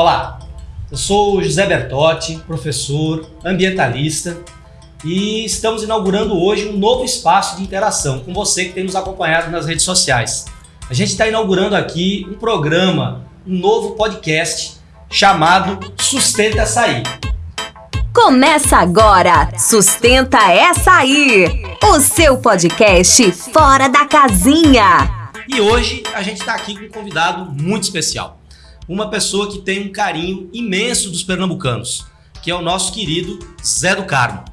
Olá, eu sou José Bertotti, professor, ambientalista e estamos inaugurando hoje um novo espaço de interação com você que tem nos acompanhado nas redes sociais. A gente está inaugurando aqui um programa, um novo podcast chamado Sustenta Açaí. Começa agora, Sustenta Essa Aí, o seu podcast fora da casinha. E hoje a gente está aqui com um convidado muito especial. Uma pessoa que tem um carinho imenso dos pernambucanos, que é o nosso querido Zé do Carmo.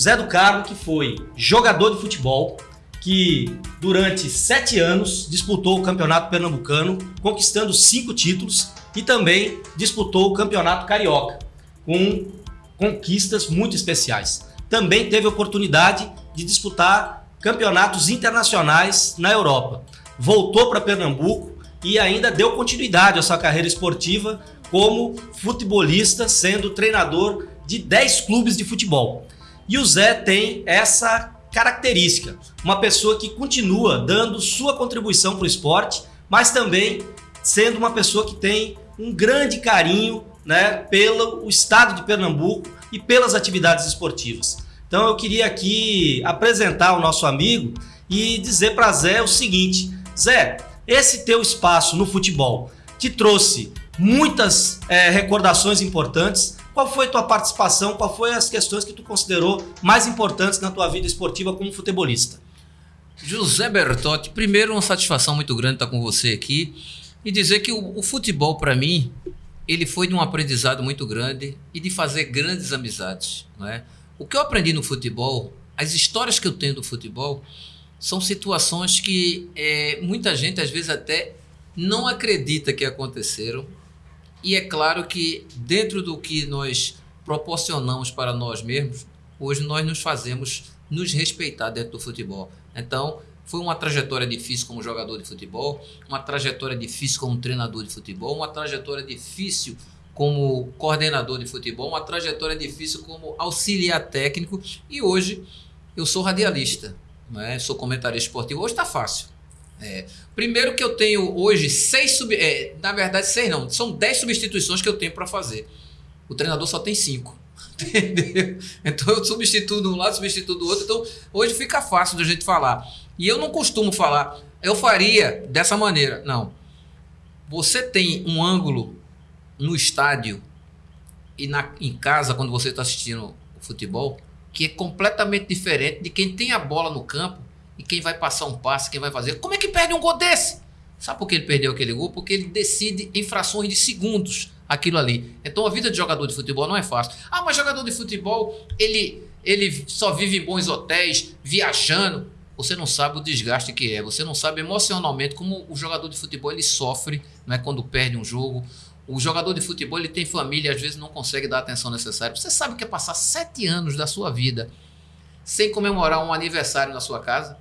Zé do Carmo que foi jogador de futebol, que durante sete anos disputou o Campeonato Pernambucano, conquistando cinco títulos e também disputou o Campeonato Carioca, com conquistas muito especiais. Também teve oportunidade de disputar campeonatos internacionais na Europa. Voltou para Pernambuco e ainda deu continuidade à sua carreira esportiva como futebolista, sendo treinador de 10 clubes de futebol. E o Zé tem essa característica, uma pessoa que continua dando sua contribuição para o esporte, mas também sendo uma pessoa que tem um grande carinho né, pelo estado de Pernambuco e pelas atividades esportivas. Então eu queria aqui apresentar o nosso amigo e dizer para Zé o seguinte: Zé, esse teu espaço no futebol te trouxe muitas é, recordações importantes. Qual foi tua participação? Qual foi as questões que tu considerou mais importantes na tua vida esportiva como futebolista? José Bertotti, primeiro uma satisfação muito grande estar com você aqui e dizer que o, o futebol para mim ele foi de um aprendizado muito grande e de fazer grandes amizades. Não é? O que eu aprendi no futebol, as histórias que eu tenho do futebol, são situações que é, muita gente às vezes até não acredita que aconteceram. E é claro que dentro do que nós proporcionamos para nós mesmos, hoje nós nos fazemos nos respeitar dentro do futebol. Então, foi uma trajetória difícil como jogador de futebol, uma trajetória difícil como treinador de futebol, uma trajetória difícil como coordenador de futebol, uma trajetória difícil como auxiliar técnico e hoje eu sou radialista, né? sou comentarista esportivo. Hoje está fácil. É, primeiro que eu tenho hoje seis, sub, é, na verdade seis não, são dez substituições que eu tenho para fazer. O treinador só tem cinco. Entendeu? Então eu substituo de um lado, substituo do outro. Então hoje fica fácil da gente falar. E eu não costumo falar, eu faria dessa maneira. Não. Você tem um ângulo no estádio e na, em casa, quando você está assistindo o futebol, que é completamente diferente de quem tem a bola no campo e quem vai passar um passe, quem vai fazer. Como é que perde um gol desse? Sabe por que ele perdeu aquele gol? Porque ele decide em frações de segundos aquilo ali. Então a vida de jogador de futebol não é fácil. Ah, mas jogador de futebol, ele, ele só vive em bons hotéis, viajando você não sabe o desgaste que é, você não sabe emocionalmente como o jogador de futebol ele sofre né, quando perde um jogo. O jogador de futebol ele tem família às vezes não consegue dar a atenção necessária. Você sabe o que é passar sete anos da sua vida sem comemorar um aniversário na sua casa?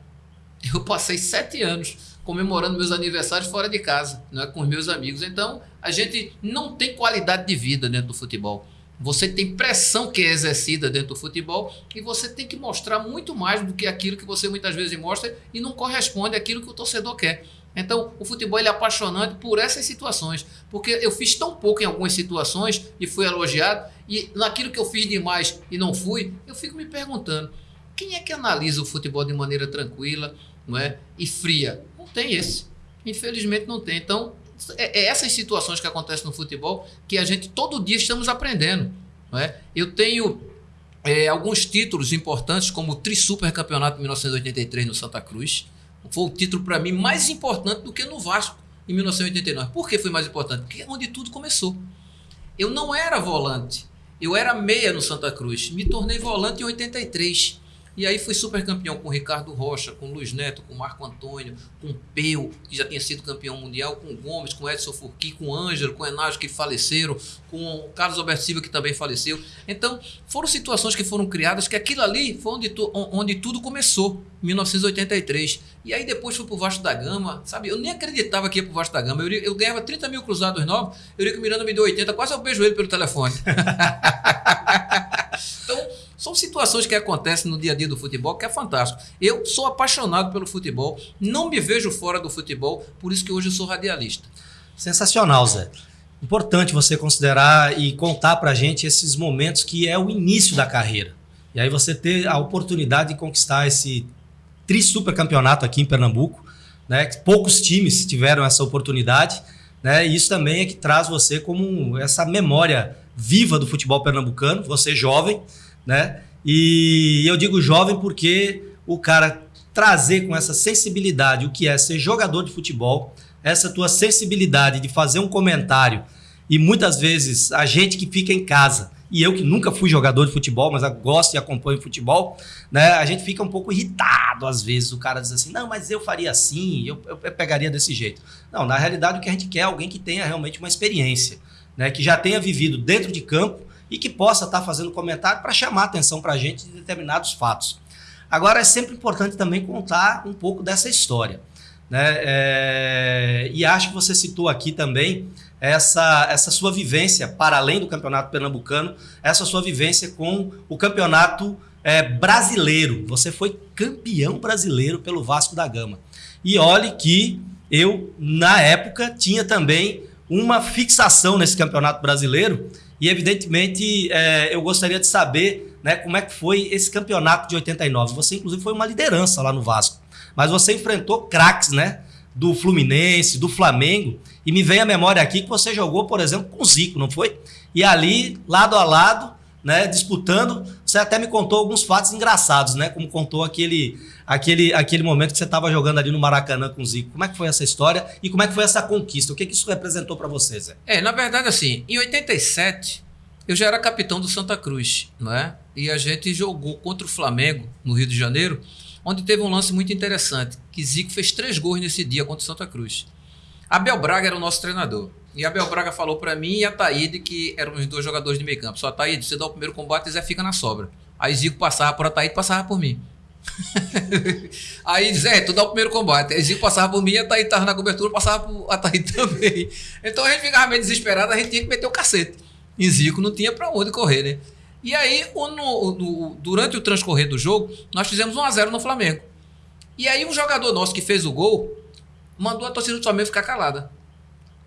Eu passei sete anos comemorando meus aniversários fora de casa, né, com os meus amigos. Então, a gente não tem qualidade de vida dentro do futebol. Você tem pressão que é exercida dentro do futebol e você tem que mostrar muito mais do que aquilo que você muitas vezes mostra e não corresponde àquilo que o torcedor quer. Então, o futebol é apaixonante por essas situações, porque eu fiz tão pouco em algumas situações e fui elogiado, e naquilo que eu fiz demais e não fui, eu fico me perguntando: quem é que analisa o futebol de maneira tranquila não é, e fria? Não tem esse. Infelizmente não tem. Então, é, é essas situações que acontecem no futebol que a gente todo dia estamos aprendendo. Não é? Eu tenho é, alguns títulos importantes, como o Tri-Super Campeonato de 1983 no Santa Cruz. Foi o título para mim mais importante do que no Vasco em 1989. Por que foi mais importante? Porque é onde tudo começou. Eu não era volante, eu era meia no Santa Cruz. Me tornei volante em 83. E aí fui super campeão com Ricardo Rocha, com Luiz Neto, com Marco Antônio, com Peu, que já tinha sido campeão mundial, com Gomes, com Edson Furqui, com Ângelo, com Enágio, que faleceram, com Carlos Alberto Silva, que também faleceu. Então, foram situações que foram criadas que aquilo ali foi onde, tu, onde tudo começou, em 1983. E aí depois fui pro Vasco da Gama, sabe? Eu nem acreditava que ia pro Vasco da Gama. Eu, eu ganhava 30 mil cruzados novos, Eurico Miranda me deu 80, quase eu beijo ele pelo telefone. então, são situações que acontecem no dia a dia do futebol que é fantástico. Eu sou apaixonado pelo futebol, não me vejo fora do futebol, por isso que hoje eu sou radialista. Sensacional, Zé. importante você considerar e contar pra gente esses momentos que é o início da carreira. E aí você ter a oportunidade de conquistar esse tri super campeonato aqui em Pernambuco, né? Poucos times tiveram essa oportunidade, né? E isso também é que traz você como essa memória viva do futebol pernambucano, você jovem, né? E eu digo jovem porque o cara trazer com essa sensibilidade o que é ser jogador de futebol, essa tua sensibilidade de fazer um comentário e muitas vezes a gente que fica em casa e eu que nunca fui jogador de futebol, mas gosto e acompanho futebol, né? A gente fica um pouco irritado às vezes. O cara diz assim: não, mas eu faria assim, eu, eu, pegaria desse jeito. Não, na realidade o que a gente quer é alguém que tenha realmente uma experiência, né? Que já tenha vivido dentro de campo e que possa estar fazendo comentário para chamar atenção para a gente de determinados fatos. Agora é sempre importante também contar um pouco dessa história. Né? É, e acho que você citou aqui também essa, essa sua vivência, para além do campeonato pernambucano, essa sua vivência com o campeonato é, brasileiro. Você foi campeão brasileiro pelo Vasco da Gama. E olhe que eu, na época, tinha também uma fixação nesse campeonato brasileiro e, evidentemente, é, eu gostaria de saber né, como é que foi esse campeonato de 89. Você, inclusive, foi uma liderança lá no Vasco. Mas você enfrentou craques, né? Do Fluminense, do Flamengo. E me vem a memória aqui que você jogou, por exemplo, com o Zico, não foi? E ali, lado a lado, né, disputando, você até me contou alguns fatos engraçados, né? Como contou aquele, aquele, aquele momento que você estava jogando ali no Maracanã com o Zico. Como é que foi essa história e como é que foi essa conquista? O que, que isso representou para você, Zé? É, na verdade, assim, em 87, eu já era capitão do Santa Cruz, não é? E a gente jogou contra o Flamengo, no Rio de Janeiro, onde teve um lance muito interessante, que Zico fez três gols nesse dia contra o Santa Cruz. Abel Braga era o nosso treinador. E Abel Braga falou para mim e a Taíde, que eram os dois jogadores de meio campo. Só Taíde, você dá o primeiro combate e Zé fica na sobra. Aí Zico passava por Ataíde, passava por mim. aí Zé, tu dá o primeiro combate. Aí Zico passava por mim, e a Taíde tava na cobertura, passava por Ataíde também. Então a gente ficava meio desesperado, a gente tinha que meter o cacete. E Zico não tinha para onde correr, né? E aí, durante o transcorrer do jogo, nós fizemos 1x0 no Flamengo. E aí, um jogador nosso que fez o gol mandou a torcida do Flamengo ficar calada.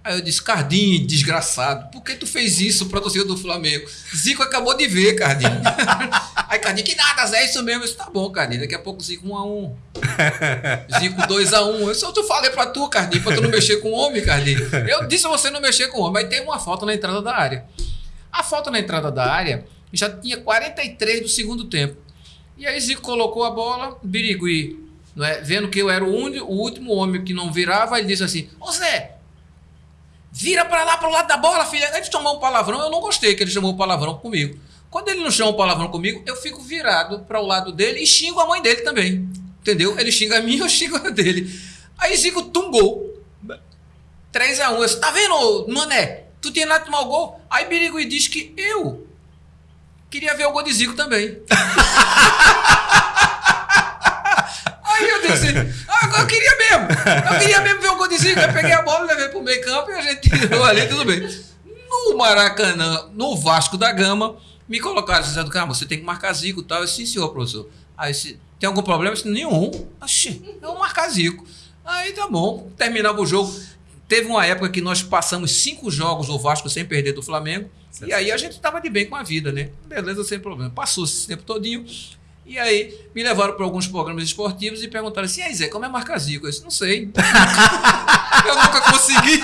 Aí eu disse, Cardinho, desgraçado, por que tu fez isso pra torcida do Flamengo? Zico acabou de ver, Cardinho. aí Cardinho, que nada, Zé, é isso mesmo. Eu disse, tá bom, Cardinho, daqui a pouco Zico 1x1. Zico 2x1. Eu só tu falei pra tu, Cardinho, pra tu não mexer com o homem, Cardinho. Eu disse você não mexer com o homem, mas tem uma falta na entrada da área. A falta na entrada da área já tinha 43 do segundo tempo. E aí Zico colocou a bola, Birigui, não é? vendo que eu era o, único, o último homem que não virava, ele disse assim: Ô Zé, vira para lá, para o lado da bola, filha. Ele chamou um palavrão, eu não gostei que ele chamou um palavrão comigo. Quando ele não chama um palavrão comigo, eu fico virado para o lado dele e xingo a mãe dele também. Entendeu? Ele xinga a mim, eu xingo a dele. Aí Zico tungou. 3x1. Eu disse, tá vendo, mané? Tu tinha nada de tomar o gol? Aí Birigui diz que eu queria ver o gol de Zico também. Aí eu disse, eu queria mesmo. Eu queria mesmo ver o gol de Zico. Eu peguei a bola, levei pro meio campo e a gente tirou ali, tudo bem. No Maracanã, no Vasco da Gama, me colocaram, Zé do Carmo, você tem que marcar Zico e tal. Eu disse, senhor, professor. Aí disse, tem algum problema? Eu disse, nenhum. Oxi, eu vou marcar Zico. Aí tá bom, terminava o jogo. Teve uma época que nós passamos cinco jogos o Vasco sem perder do Flamengo. E aí a gente estava de bem com a vida, né? Beleza, sem problema. Passou esse tempo todinho. E aí me levaram para alguns programas esportivos e perguntaram assim: aí, Zé, como é marcar Zico? Eu disse, não sei. eu nunca consegui.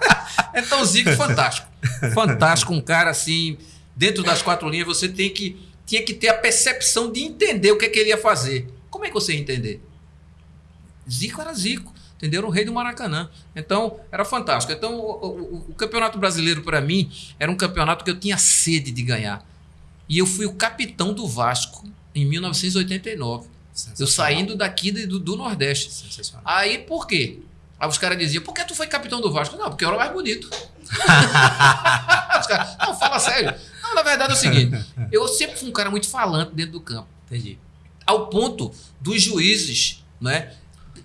então, Zico, fantástico. Fantástico, um cara assim, dentro das quatro linhas, você tem que, tinha que ter a percepção de entender o que, é que ele ia fazer. Como é que você ia entender? Zico era Zico entenderam? O rei do Maracanã. Então, era fantástico. Então, o, o, o Campeonato Brasileiro, para mim, era um campeonato que eu tinha sede de ganhar. E eu fui o capitão do Vasco em 1989. Eu saindo daqui do, do Nordeste. Aí, por quê? Aí os caras diziam, por que tu foi capitão do Vasco? Não, porque eu era mais bonito. caras, não, fala sério. Não, na verdade é o seguinte, eu sempre fui um cara muito falante dentro do campo. Entendi. Ao ponto dos juízes, né?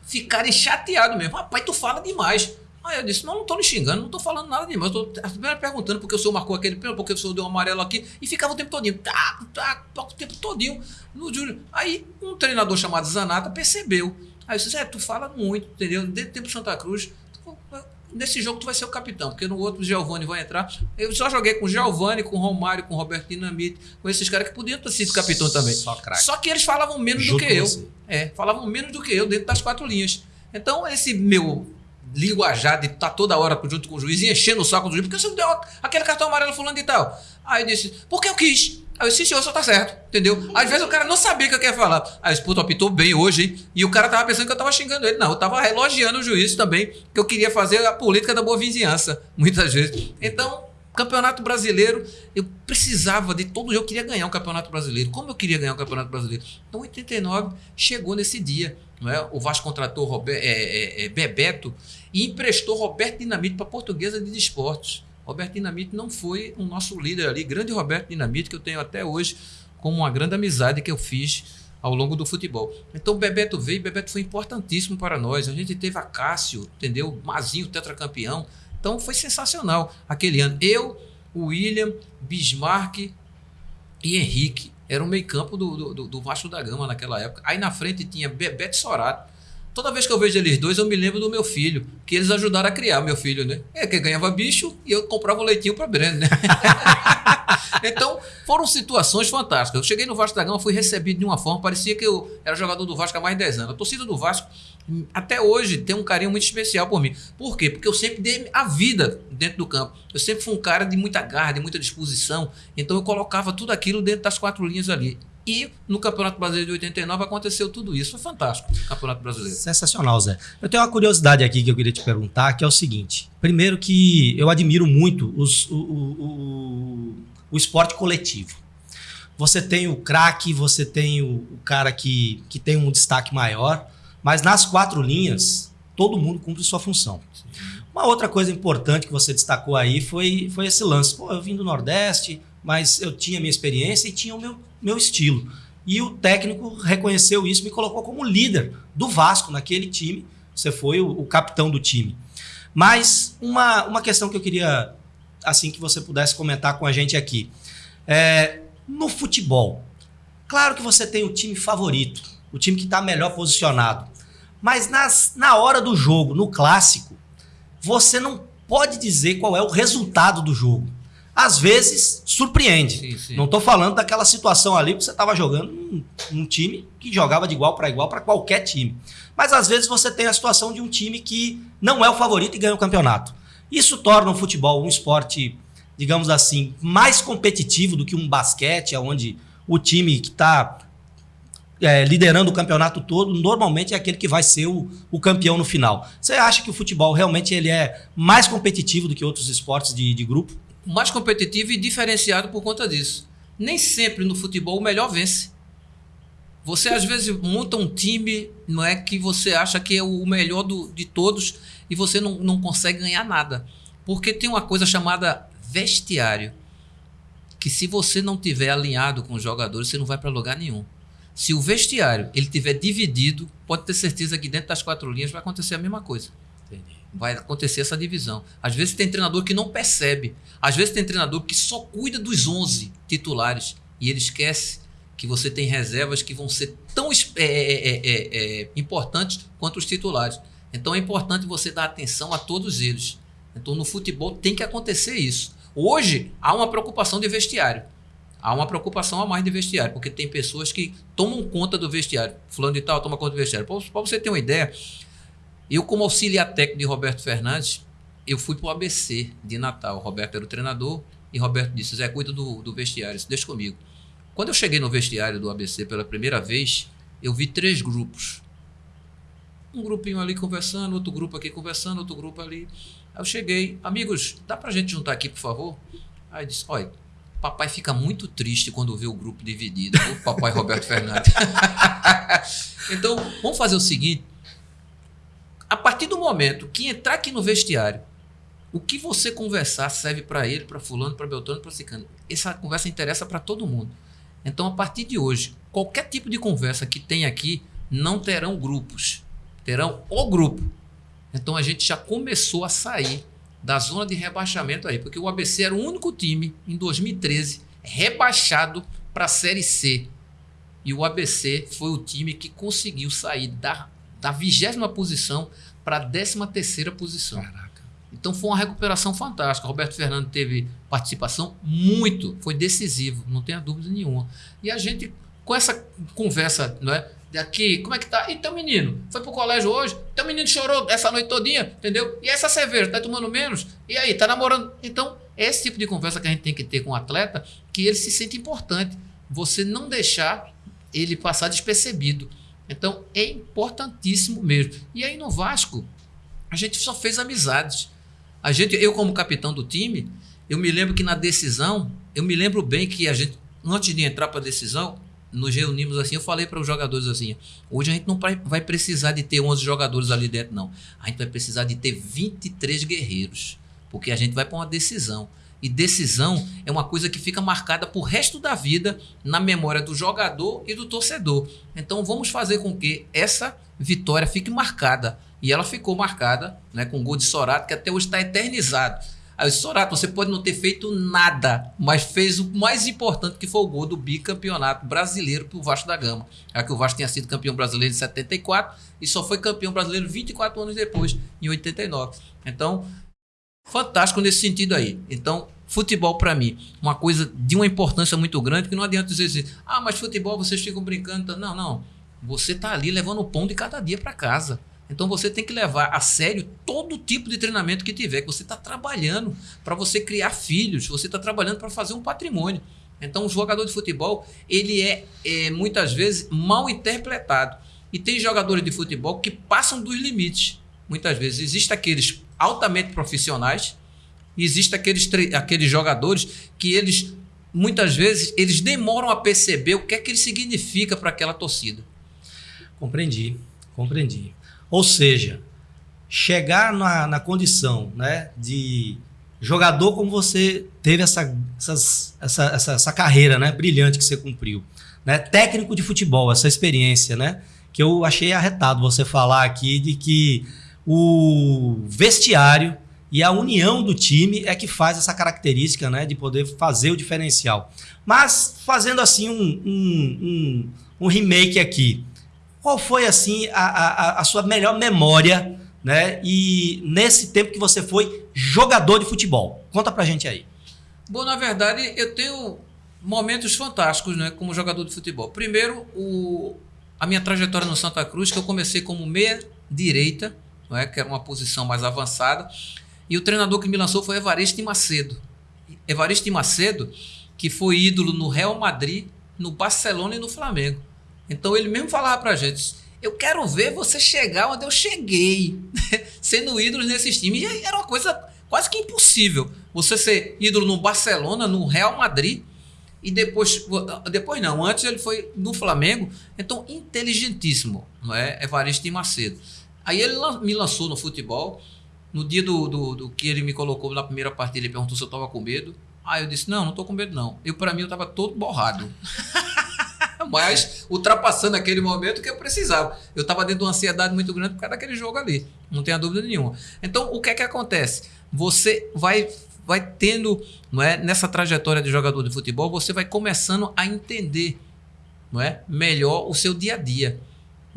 ficarem chateados mesmo. Rapaz, tu fala demais. Aí eu disse, não, não tô me xingando, não tô falando nada demais. Eu tô primeiro perguntando porque o senhor marcou aquele pênalti, porque o senhor deu um amarelo aqui. E ficava o tempo todinho, tá, tá, o tempo todinho no Júlio. Aí um treinador chamado Zanata percebeu. Aí eu disse, é, tu fala muito, entendeu? Desde o tempo Santa Cruz. nesse jogo tu vai ser o capitão, porque no outro o Giovanni vai entrar. Eu só joguei com o Giovanni, com o Romário, com o Roberto Dinamite, com esses caras que podiam ter sido capitão também. Só craque. Só que eles falavam menos Junto do que eu. você. É, falavam menos do que eu dentro das quatro linhas. Então, esse meu linguajar de estar toda hora junto com o juiz e enchendo o saco do juiz, porque você não deu aquele cartão amarelo fulano e tal. Aí eu disse, porque eu quis. Aí eu disse, senhor, só tá certo, entendeu? Às vezes o cara não sabia o que eu queria falar. Aí eu disse, puto, apitou bem hoje, hein? E o cara tava pensando que eu tava xingando ele. Não, eu tava elogiando o juiz também, que eu queria fazer a política da boa vizinhança, muitas vezes. Então, Campeonato Brasileiro, eu precisava de todo jogo, eu queria ganhar o Campeonato Brasileiro. Como eu queria ganhar o Campeonato Brasileiro? Então, 89 chegou nesse dia. Não é? O Vasco contratou é, é, é, Bebeto e emprestou Roberto Dinamite para a Portuguesa de Desportos. Roberto Dinamite não foi o nosso líder ali, grande Roberto Dinamite, que eu tenho até hoje como uma grande amizade que eu fiz ao longo do futebol. Então o Bebeto veio, Bebeto foi importantíssimo para nós. A gente teve a Cássio, entendeu? Mazinho, tetracampeão. Então foi sensacional aquele ano. Eu, William, Bismarck e Henrique. Era o meio-campo do, do, do Vasco da Gama naquela época. Aí na frente tinha Bebeto Sorato. Toda vez que eu vejo eles dois, eu me lembro do meu filho, que eles ajudaram a criar meu filho, né? É que ganhava bicho e eu comprava o leitinho para Breno, né? então, foram situações fantásticas. Eu cheguei no Vasco da Gama, fui recebido de uma forma, parecia que eu era jogador do Vasco há mais de 10 anos. A torcida do Vasco, até hoje, tem um carinho muito especial por mim. Por quê? Porque eu sempre dei a vida dentro do campo. Eu sempre fui um cara de muita garra, de muita disposição. Então, eu colocava tudo aquilo dentro das quatro linhas ali. E no Campeonato Brasileiro de 89 aconteceu tudo isso. Foi fantástico, o Campeonato Brasileiro. Sensacional, Zé. Eu tenho uma curiosidade aqui que eu queria te perguntar, que é o seguinte. Primeiro que eu admiro muito os- o, o- o- o esporte coletivo. Você tem o craque, você tem o, o cara que, que tem um destaque maior, mas nas quatro linhas, todo mundo cumpre sua função. Uma outra coisa importante que você destacou aí foi, foi esse lance. Pô, eu vim do Nordeste, mas eu tinha minha experiência e tinha o meu, meu estilo. E o técnico reconheceu isso, me colocou como líder do Vasco naquele time. Você foi o, o capitão do time. Mas uma, uma questão que eu queria, assim, que você pudesse comentar com a gente aqui. É, no futebol, claro que você tem o time favorito, o time que está melhor posicionado. Mas nas, na hora do jogo, no clássico, você não pode dizer qual é o resultado do jogo. Às vezes, surpreende. Sim, sim. Não estou falando daquela situação ali que você estava jogando num, num time que jogava de igual para igual para qualquer time. Mas às vezes você tem a situação de um time que não é o favorito e ganha o campeonato. Isso torna o futebol um esporte, digamos assim, mais competitivo do que um basquete, onde o time que está liderando o campeonato todo normalmente é aquele que vai ser o, o campeão no final. Você acha que o futebol realmente ele é mais competitivo do que outros esportes de, de grupo? Mais competitivo e diferenciado por conta disso. Nem sempre no futebol o melhor vence. Você às vezes monta um time, não é que você acha que é o melhor do, de todos e você não, não consegue ganhar nada. Porque tem uma coisa chamada vestiário, que se você não tiver alinhado com os jogadores, você não vai para lugar nenhum. Se o vestiário ele tiver dividido, pode ter certeza que dentro das quatro linhas vai acontecer a mesma coisa vai acontecer essa divisão. Às vezes tem treinador que não percebe. Às vezes tem treinador que só cuida dos 11 titulares e ele esquece que você tem reservas que vão ser tão é, é, é, importantes quanto os titulares. Então é importante você dar atenção a todos eles. Então no futebol tem que acontecer isso. Hoje há uma preocupação de vestiário. Há uma preocupação a mais de vestiário, porque tem pessoas que tomam conta do vestiário. Fulano de tal toma conta do vestiário. Para você ter uma ideia, eu, como auxiliar técnico de Roberto Fernandes, eu fui para o ABC de Natal. Roberto era o treinador e Roberto disse: Zé, cuida do, do vestiário, deixa comigo. Quando eu cheguei no vestiário do ABC pela primeira vez, eu vi três grupos. Um grupinho ali conversando, outro grupo aqui conversando, outro grupo ali. Aí eu cheguei, amigos, dá pra gente juntar aqui, por favor? Aí disse: olha, papai fica muito triste quando vê o grupo dividido, o papai Roberto Fernandes. então, vamos fazer o seguinte a partir do momento que entrar aqui no vestiário, o que você conversar serve para ele, para fulano, para Beltrano, para Cicano. Essa conversa interessa para todo mundo. Então, a partir de hoje, qualquer tipo de conversa que tem aqui não terão grupos, terão o grupo. Então, a gente já começou a sair da zona de rebaixamento aí, porque o ABC era o único time em 2013 rebaixado para a Série C. E o ABC foi o time que conseguiu sair da da vigésima posição para a décima terceira posição. Caraca. Então foi uma recuperação fantástica. Roberto Fernando teve participação muito, foi decisivo, não tenha dúvida nenhuma. E a gente, com essa conversa, não é? Daqui, como é que tá? E teu menino? Foi pro colégio hoje? Teu menino chorou essa noite todinha, entendeu? E essa cerveja, tá tomando menos? E aí, tá namorando? Então, esse tipo de conversa que a gente tem que ter com o atleta, que ele se sente importante. Você não deixar ele passar despercebido. Então, é importantíssimo mesmo. E aí no Vasco, a gente só fez amizades. A gente, eu como capitão do time, eu me lembro que na decisão, eu me lembro bem que a gente, antes de entrar para a decisão, nos reunimos assim, eu falei para os jogadores assim, hoje a gente não vai precisar de ter 11 jogadores ali dentro, não. A gente vai precisar de ter 23 guerreiros, porque a gente vai para uma decisão. E decisão é uma coisa que fica marcada por resto da vida na memória do jogador e do torcedor. Então vamos fazer com que essa vitória fique marcada. E ela ficou marcada né, com o gol de Sorato, que até hoje está eternizado. Aí, Sorato, você pode não ter feito nada, mas fez o mais importante, que foi o gol do bicampeonato brasileiro para o Vasco da Gama. É que o Vasco tinha sido campeão brasileiro em 74 e só foi campeão brasileiro 24 anos depois, em 89. Então, fantástico nesse sentido aí. Então, futebol para mim, uma coisa de uma importância muito grande, que não adianta dizer assim, ah, mas futebol vocês ficam brincando. Não, não. Você tá ali levando o pão de cada dia para casa. Então você tem que levar a sério todo tipo de treinamento que tiver, que você está trabalhando para você criar filhos, você está trabalhando para fazer um patrimônio. Então o jogador de futebol, ele é, é muitas vezes mal interpretado. E tem jogadores de futebol que passam dos limites. Muitas vezes existem aqueles altamente profissionais e existem aqueles, aqueles jogadores que eles, muitas vezes, eles demoram a perceber o que é que ele significa para aquela torcida. Compreendi, compreendi. Ou seja, chegar na, na condição né, de jogador como você teve essa, essas, essa, essa, essa, carreira né, brilhante que você cumpriu. Né, técnico de futebol, essa experiência, né? Que eu achei arretado você falar aqui de que o vestiário e a união do time é que faz essa característica né, de poder fazer o diferencial. Mas fazendo assim um, um, um, um remake aqui, qual foi assim a, a, a, sua melhor memória né, e nesse tempo que você foi jogador de futebol? Conta pra gente aí. Bom, na verdade, eu tenho momentos fantásticos né, como jogador de futebol. Primeiro, o, a minha trajetória no Santa Cruz, que eu comecei como meia direita, é, que era uma posição mais avançada. E o treinador que me lançou foi Evaristo Macedo. Evaristo Macedo, que foi ídolo no Real Madrid, no Barcelona e no Flamengo. Então ele mesmo falava pra gente: eu quero ver você chegar onde eu cheguei, sendo ídolo nesses times. E era uma coisa quase que impossível. Você ser ídolo no Barcelona, no Real Madrid, e depois, depois não, antes ele foi no Flamengo. Então, inteligentíssimo, não é? Evaristo Macedo. Aí ele me lançou no futebol. No dia do, do, do, que ele me colocou na primeira partida, ele perguntou se eu estava com medo. Aí eu disse: Não, não estou com medo, não. Eu, para mim, eu estava todo borrado. Mas ultrapassando aquele momento que eu precisava. Eu estava dentro de uma ansiedade muito grande por causa daquele jogo ali. Não tenha dúvida nenhuma. Então, o que é que acontece? Você vai vai tendo, não é, nessa trajetória de jogador de futebol, você vai começando a entender, não é, melhor o seu dia a dia.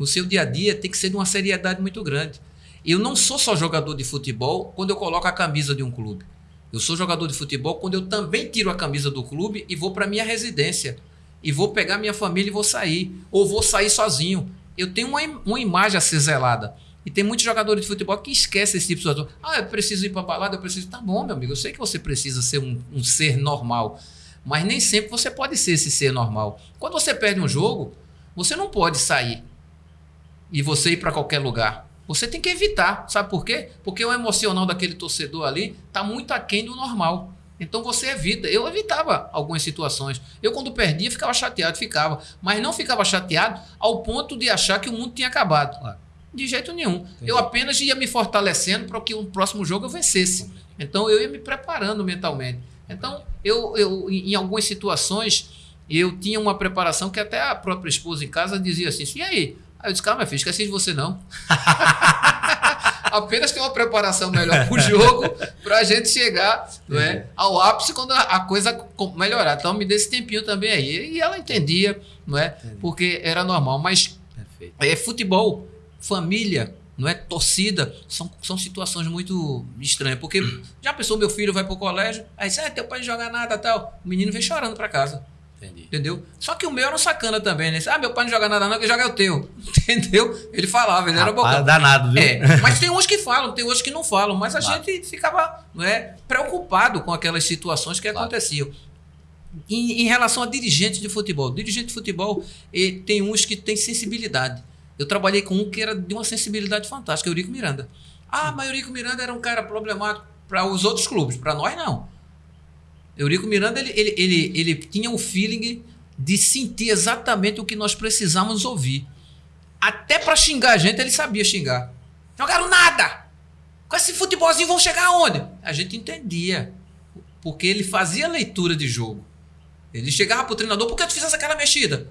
O seu dia a dia tem que ser de uma seriedade muito grande. Eu não sou só jogador de futebol quando eu coloco a camisa de um clube. Eu sou jogador de futebol quando eu também tiro a camisa do clube e vou para minha residência. E vou pegar minha família e vou sair. Ou vou sair sozinho. Eu tenho uma, uma imagem a ser zelada. E tem muitos jogadores de futebol que esquecem esse tipo de situação. Ah, eu preciso ir para balada, eu preciso. Tá bom, meu amigo. Eu sei que você precisa ser um, um ser normal. Mas nem sempre você pode ser esse ser normal. Quando você perde um jogo, você não pode sair e você ir para qualquer lugar. Você tem que evitar. Sabe por quê? Porque o emocional daquele torcedor ali está muito aquém do normal. Então você evita. Eu evitava algumas situações. Eu, quando perdia, ficava chateado, ficava. Mas não ficava chateado ao ponto de achar que o mundo tinha acabado. De jeito nenhum. Entendi. Eu apenas ia me fortalecendo para que o próximo jogo eu vencesse. Então eu ia me preparando mentalmente. Então, eu, eu em algumas situações, eu tinha uma preparação que até a própria esposa em casa dizia assim: e aí? Aí eu disse, calma, filho, esqueci de você não. Apenas tem uma preparação melhor para o jogo para a gente chegar não é, ao ápice quando a coisa melhorar. Então me dê esse tempinho também aí. E ela entendia, não é? Porque era normal. Mas é futebol, família, não é torcida, são, são situações muito estranhas. Porque já pensou, meu filho vai pro colégio, aí diz, ah, teu pai não joga nada tal. O menino vem chorando para casa. Entendi. Entendeu? Só que o meu era um sacana também, né? Ah, meu pai não joga nada, não, que joga é o teu. Entendeu? Ele falava, ele era bocão. danado, viu? É, mas tem uns que falam, tem outros que não falam, mas a claro. gente ficava não é, preocupado com aquelas situações que claro. aconteciam. Em, em, relação a dirigentes de futebol, dirigente de futebol, tem uns que têm sensibilidade. Eu trabalhei com um que era de uma sensibilidade fantástica, Eurico Miranda. Ah, mas Eurico Miranda era um cara problemático para os outros clubes, para nós não. Eurico Miranda, ele, ele, ele, ele tinha o um feeling de sentir exatamente o que nós precisávamos ouvir. Até para xingar a gente, ele sabia xingar. Jogaram nada! Com esse futebolzinho vão chegar aonde? A gente entendia. Porque ele fazia leitura de jogo. Ele chegava pro treinador, por que tu fizesse aquela mexida?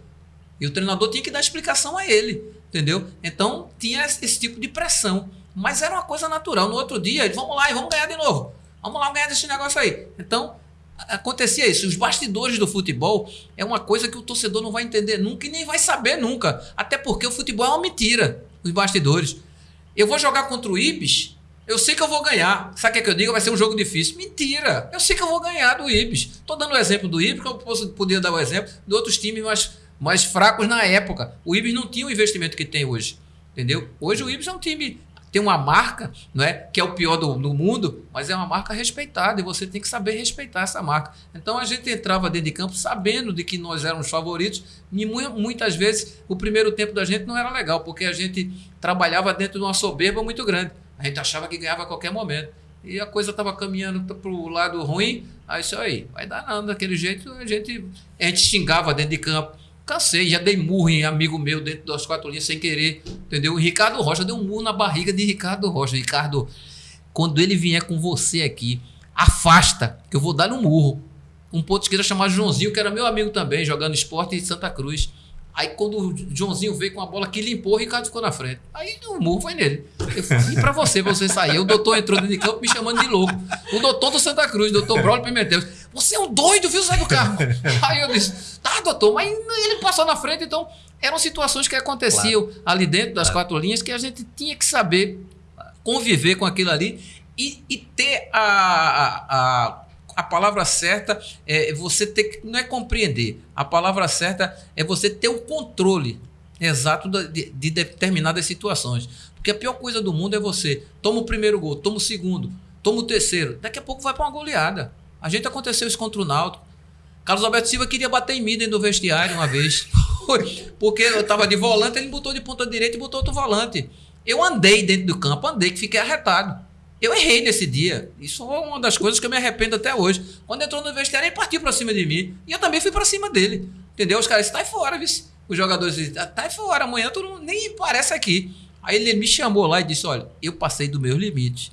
E o treinador tinha que dar explicação a ele, entendeu? Então tinha esse tipo de pressão. Mas era uma coisa natural. No outro dia, vamos lá e vamos ganhar de novo. Vamos lá ganhar desse negócio aí. Então, acontecia isso. Os bastidores do futebol é uma coisa que o torcedor não vai entender nunca e nem vai saber nunca. Até porque o futebol é uma mentira, os bastidores. Eu vou jogar contra o Ibis, eu sei que eu vou ganhar. Sabe o que, é que eu digo? Vai ser um jogo difícil. Mentira! Eu sei que eu vou ganhar do Ibis. Estou dando o exemplo do Ibis, que eu posso, podia dar o exemplo de outros times mais, mais fracos na época. O Ibis não tinha o investimento que tem hoje. Entendeu? Hoje o Ibis é um time tem uma marca, não é, que é o pior do, do, mundo, mas é uma marca respeitada e você tem que saber respeitar essa marca. Então a gente entrava dentro de campo sabendo de que nós éramos favoritos e muitas vezes o primeiro tempo da gente não era legal, porque a gente trabalhava dentro de uma soberba muito grande. A gente achava que ganhava a qualquer momento. E a coisa estava caminhando para o lado ruim, aí isso aí, vai dar nada, daquele jeito a gente, a gente xingava dentro de campo Cansei, já dei murro em amigo meu dentro das quatro linhas sem querer, entendeu? Ricardo Rocha deu um murro na barriga de Ricardo Rocha. Ricardo, quando ele vier com você aqui, afasta, que eu vou dar um murro. Um ponto esquerda chamado Joãozinho, que era meu amigo também, jogando esporte em Santa Cruz. Aí quando o Joãozinho veio com a bola que limpou, o Ricardo ficou na frente. Aí o murro foi nele. Eu falei, e pra você, pra você sair? O doutor entrou dentro de campo me chamando de louco. O doutor do Santa Cruz, doutor Braulio Pimentel. Você é um doido, viu, Zé do Carro? Aí eu disse, tá, doutor, mas ele passou na frente, então eram situações que aconteciam claro. ali dentro das claro. quatro linhas que a gente tinha que saber conviver com aquilo ali e, e ter a, a, a a palavra certa é você ter que. Não é compreender. A palavra certa é você ter o controle exato de, de determinadas situações. Porque a pior coisa do mundo é você toma o primeiro gol, toma o segundo, toma o terceiro. Daqui a pouco vai para uma goleada. A gente aconteceu isso contra o Náutico. Carlos Alberto Silva queria bater em mim dentro do vestiário uma vez. Porque eu estava de volante, ele botou de ponta direita e botou outro volante. Eu andei dentro do campo, andei que fiquei arretado. Eu errei nesse dia. Isso é uma das coisas que eu me arrependo até hoje. Quando entrou no vestiário, ele partiu para cima de mim. E eu também fui para cima dele. Entendeu? Os caras, tá fora, viu? Os jogadores dizem, tá, tá fora, amanhã tu não, nem parece aqui. Aí ele me chamou lá e disse: Olha, eu passei do meu limite.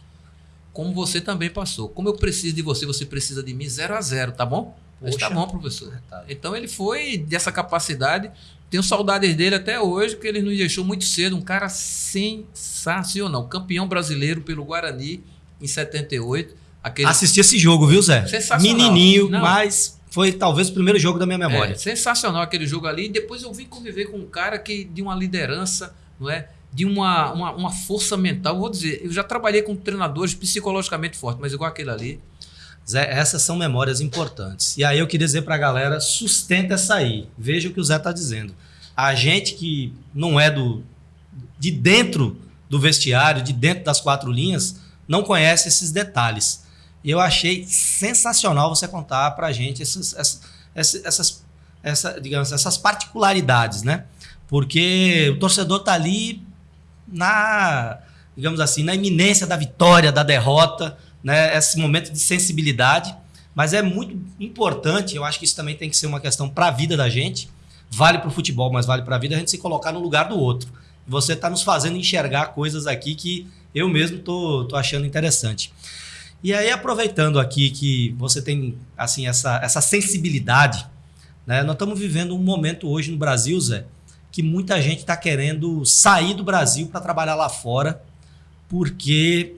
Como você também passou. Como eu preciso de você, você precisa de mim, zero a zero, tá bom? Mas tá bom, professor. Tá. Então ele foi dessa capacidade. Tenho saudades dele até hoje, porque ele nos deixou muito cedo. Um cara sensacional. Campeão brasileiro pelo Guarani em 78. Aquele... Assisti esse jogo, viu, Zé? Sensacional. Menininho, Não. mas foi talvez o primeiro jogo da minha memória. É, sensacional aquele jogo ali. Depois eu vim conviver com um cara que de uma liderança, não é? De uma, uma, uma, força mental. Vou dizer, eu já trabalhei com treinadores psicologicamente fortes, mas igual aquele ali. Zé, essas são memórias importantes. E aí eu queria dizer para a galera, sustenta essa aí. Veja o que o Zé está dizendo. A gente que não é do de dentro do vestiário, de dentro das quatro linhas, não conhece esses detalhes. E eu achei sensacional você contar para a gente essas, essas, essas, essa, digamos, essas particularidades, né? Porque o torcedor está ali na, digamos assim, na iminência da vitória, da derrota, né? Esse momento de sensibilidade. Mas é muito importante, eu acho que isso também tem que ser uma questão para a vida da gente. Vale para o futebol, mas vale para a vida a gente se colocar no lugar do outro. Você está nos fazendo enxergar coisas aqui que eu mesmo tô, tô achando interessante. E aí, aproveitando aqui que você tem assim essa, essa sensibilidade, né? nós estamos vivendo um momento hoje no Brasil, Zé, que muita gente está querendo sair do Brasil para trabalhar lá fora, porque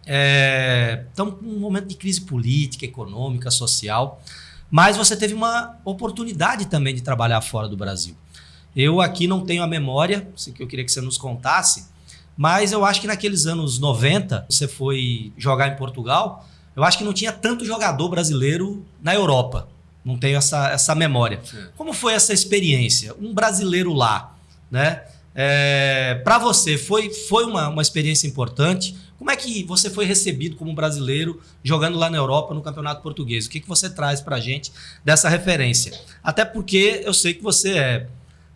estamos é, num momento de crise política, econômica, social, mas você teve uma oportunidade também de trabalhar fora do Brasil. Eu aqui não tenho a memória, que eu queria que você nos contasse, Mas eu acho que naqueles anos 90, você foi jogar em Portugal, eu acho que não tinha tanto jogador brasileiro na Europa. Não tenho essa, essa memória. Sim. Como foi essa experiência? Um brasileiro lá, né? É, para você, foi, foi uma, uma experiência importante? Como é que você foi recebido como brasileiro jogando lá na Europa no Campeonato Português? O que, que você traz para a gente dessa referência? Até porque eu sei que você é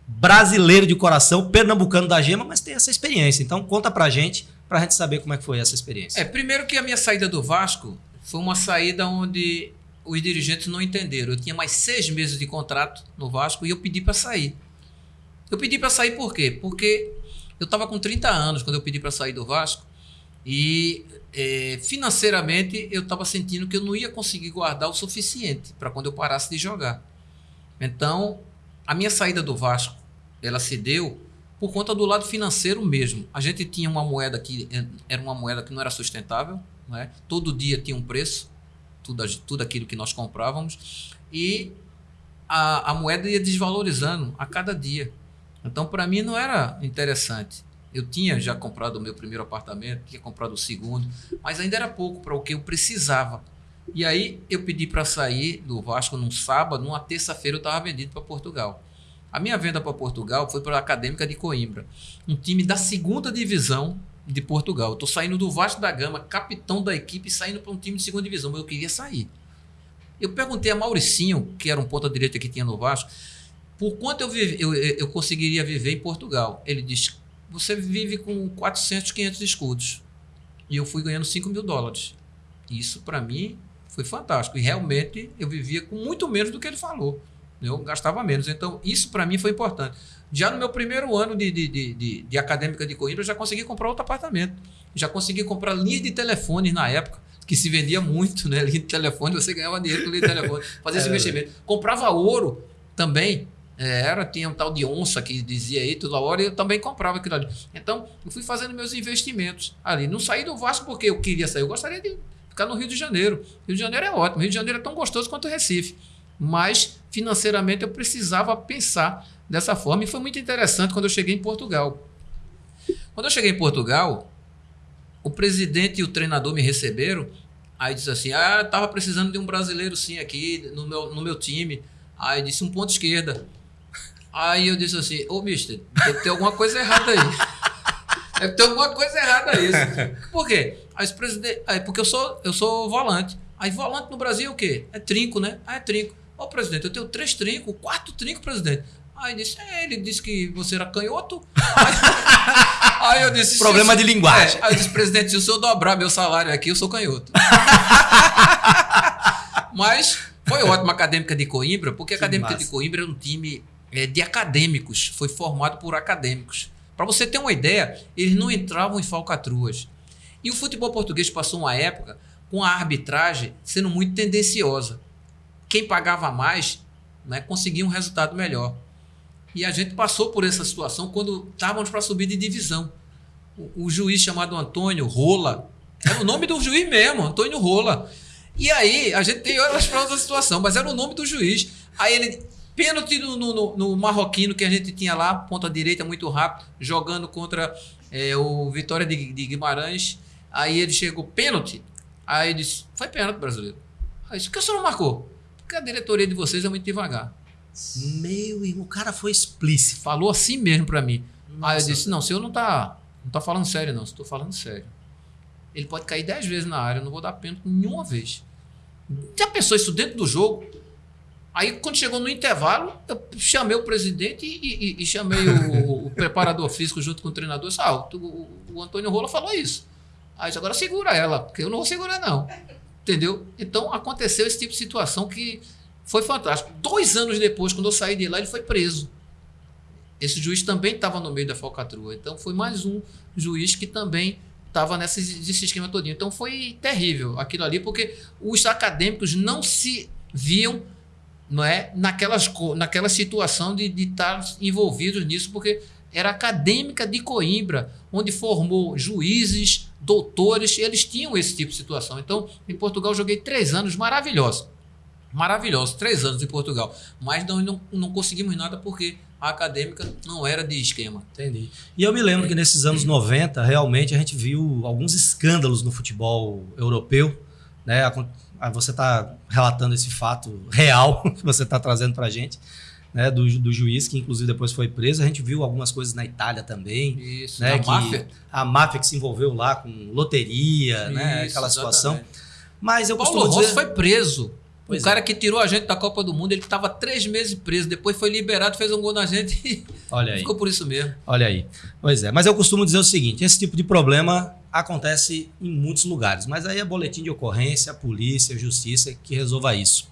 brasileiro de coração, pernambucano da gema, mas tem essa experiência. Então conta pra gente, pra gente saber como é que foi essa experiência. É, primeiro que a minha saída do Vasco foi uma saída onde os dirigentes não entenderam. Eu tinha mais seis meses de contrato no Vasco e eu pedi para sair. Eu pedi para sair por quê? Porque eu estava com 30 anos quando eu pedi para sair do Vasco e é, financeiramente eu estava sentindo que eu não ia conseguir guardar o suficiente para quando eu parasse de jogar. Então, a minha saída do Vasco, ela se deu por conta do lado financeiro mesmo. A gente tinha uma moeda que eh, era uma moeda que não era sustentável, né? todo dia tinha um preço, tudo, tudo aquilo que nós comprávamos, e a, a moeda ia desvalorizando a cada dia. Então, para mim, não era interessante. Eu tinha já comprado o meu primeiro apartamento, tinha comprado o segundo, mas ainda era pouco para o que eu precisava. E aí eu pedi para sair do Vasco num sábado, numa terça-feira eu estava vendido para Portugal. A minha venda para Portugal foi para a Acadêmica de Coimbra, um time da segunda divisão de Portugal. Eu estou saindo do Vasco da Gama, capitão da equipe, saindo para um time de segunda divisão, mas eu queria sair. Eu perguntei a Mauricinho, que era um ponta-direita que tinha no Vasco, por quanto eu, vive, eu, eu conseguiria viver em Portugal. Ele disse: você vive com 400, 500 escudos. E eu fui ganhando 5 mil dólares. Isso, para mim, foi fantástico. E realmente eu vivia com muito menos do que ele falou. Eu gastava menos. Então, isso para mim foi importante. Já no meu primeiro ano de, de, de, de, de acadêmica de Coimbra, eu já consegui comprar outro apartamento. Já consegui comprar linha de telefones na época, que se vendia muito, né? Linha de telefone, você ganhava dinheiro com linha de telefone. Fazia esse É, investimento. Comprava ouro também. É, era, tinha um tal de onça que dizia aí toda hora e eu também comprava aquilo ali. Então, eu fui fazendo meus investimentos ali. Não saí do Vasco porque eu queria sair, eu gostaria de ficar no Rio de Janeiro. Rio de Janeiro é ótimo, Rio de Janeiro é tão gostoso quanto o Recife. Mas financeiramente eu precisava pensar dessa forma e foi muito interessante quando eu cheguei em Portugal. Quando eu cheguei em Portugal, o presidente e o treinador me receberam. Aí disse assim: Ah, tava precisando de um brasileiro sim aqui no meu, no meu time. Aí disse um ponto esquerda. Aí eu disse assim: Ô, mister, deve ter alguma coisa errada aí. Deve ter alguma coisa errada aí. Por quê? Aí, presidente, porque eu sou, eu sou volante. Aí volante no Brasil é o quê? É trinco, né? Ah, é trinco. Ô, presidente, eu tenho três trincos, quatro trincos, presidente. Aí disse, é, ele disse que você era canhoto. Aí, aí eu disse... Problema de linguagem. É, aí eu disse, presidente, se o senhor dobrar meu salário aqui, eu sou canhoto. Mas foi ótima a Acadêmica de Coimbra, porque a Acadêmica massa. de Coimbra é um time é, de acadêmicos, foi formado por acadêmicos. Para você ter uma ideia, eles não entravam em falcatruas. E o futebol português passou uma época com a arbitragem sendo muito tendenciosa. Quem pagava mais né, conseguia um resultado melhor. E a gente passou por essa situação quando estávamos para subir de divisão. O, o juiz chamado Antônio Rola, era o nome do juiz mesmo, Antônio Rola. E aí, a gente tem horas para outra situação, mas era o nome do juiz. Aí ele, pênalti no, no- no- no marroquino que a gente tinha lá, ponta direita muito rápido, jogando contra é, o Vitória de, de Guimarães. Aí ele chegou, pênalti. Aí ele disse, foi pênalti brasileiro. Aí disse, por que o senhor não marcou? Porque a diretoria de vocês é muito devagar. Meu irmão, o cara foi explícito. Falou assim mesmo para mim. Aí eu Nossa. disse, não, o senhor não tá, não tá falando sério não, estou falando sério. Ele pode cair dez vezes na área, eu não vou dar pênalti nenhuma vez. Já pensou isso dentro do jogo? Aí, quando chegou no intervalo, eu chamei o presidente e, e- e chamei o, o preparador físico junto com o treinador. Disse, ah, o, o- Antônio Rola falou isso. Aí agora segura ela, porque eu não vou segurar, não. Entendeu? Então, aconteceu esse tipo de situação que foi fantástico. Dois anos depois, quando eu saí de lá, ele foi preso. Esse juiz também estava no meio da falcatrua. Então, foi mais um juiz que também estava nesse, nesse esquema todinho. Então, foi terrível aquilo ali, porque os acadêmicos não se viam não é, naquelas, naquela situação de, de estar envolvidos nisso, porque era acadêmica de Coimbra, onde formou juízes, doutores, eles tinham esse tipo de situação. Então, em Portugal, joguei três anos maravilhosos. Maravilhosos, três anos em Portugal. Mas não, não, não conseguimos nada porque a acadêmica não era de esquema. Entendi. E eu me lembro que nesses anos 90, realmente, a gente viu alguns escândalos no futebol europeu. Né? Você está relatando esse fato real que você está trazendo para a gente. Né, do, do, juiz, que inclusive depois foi preso. A gente viu algumas coisas na Itália também. Isso, né, a máfia. A máfia que se envolveu lá com loteria, né, Isso, né, aquela situação. Mas eu Paulo costumo Rossi dizer... foi preso. Pois o é. cara que tirou a gente da Copa do Mundo, ele estava três meses preso, depois foi liberado, fez um gol na gente e Olha aí. ficou por isso mesmo. Olha aí. Pois é, mas eu costumo dizer o seguinte: esse tipo de problema acontece em muitos lugares, mas aí é boletim de ocorrência, a polícia, a justiça que resolva isso.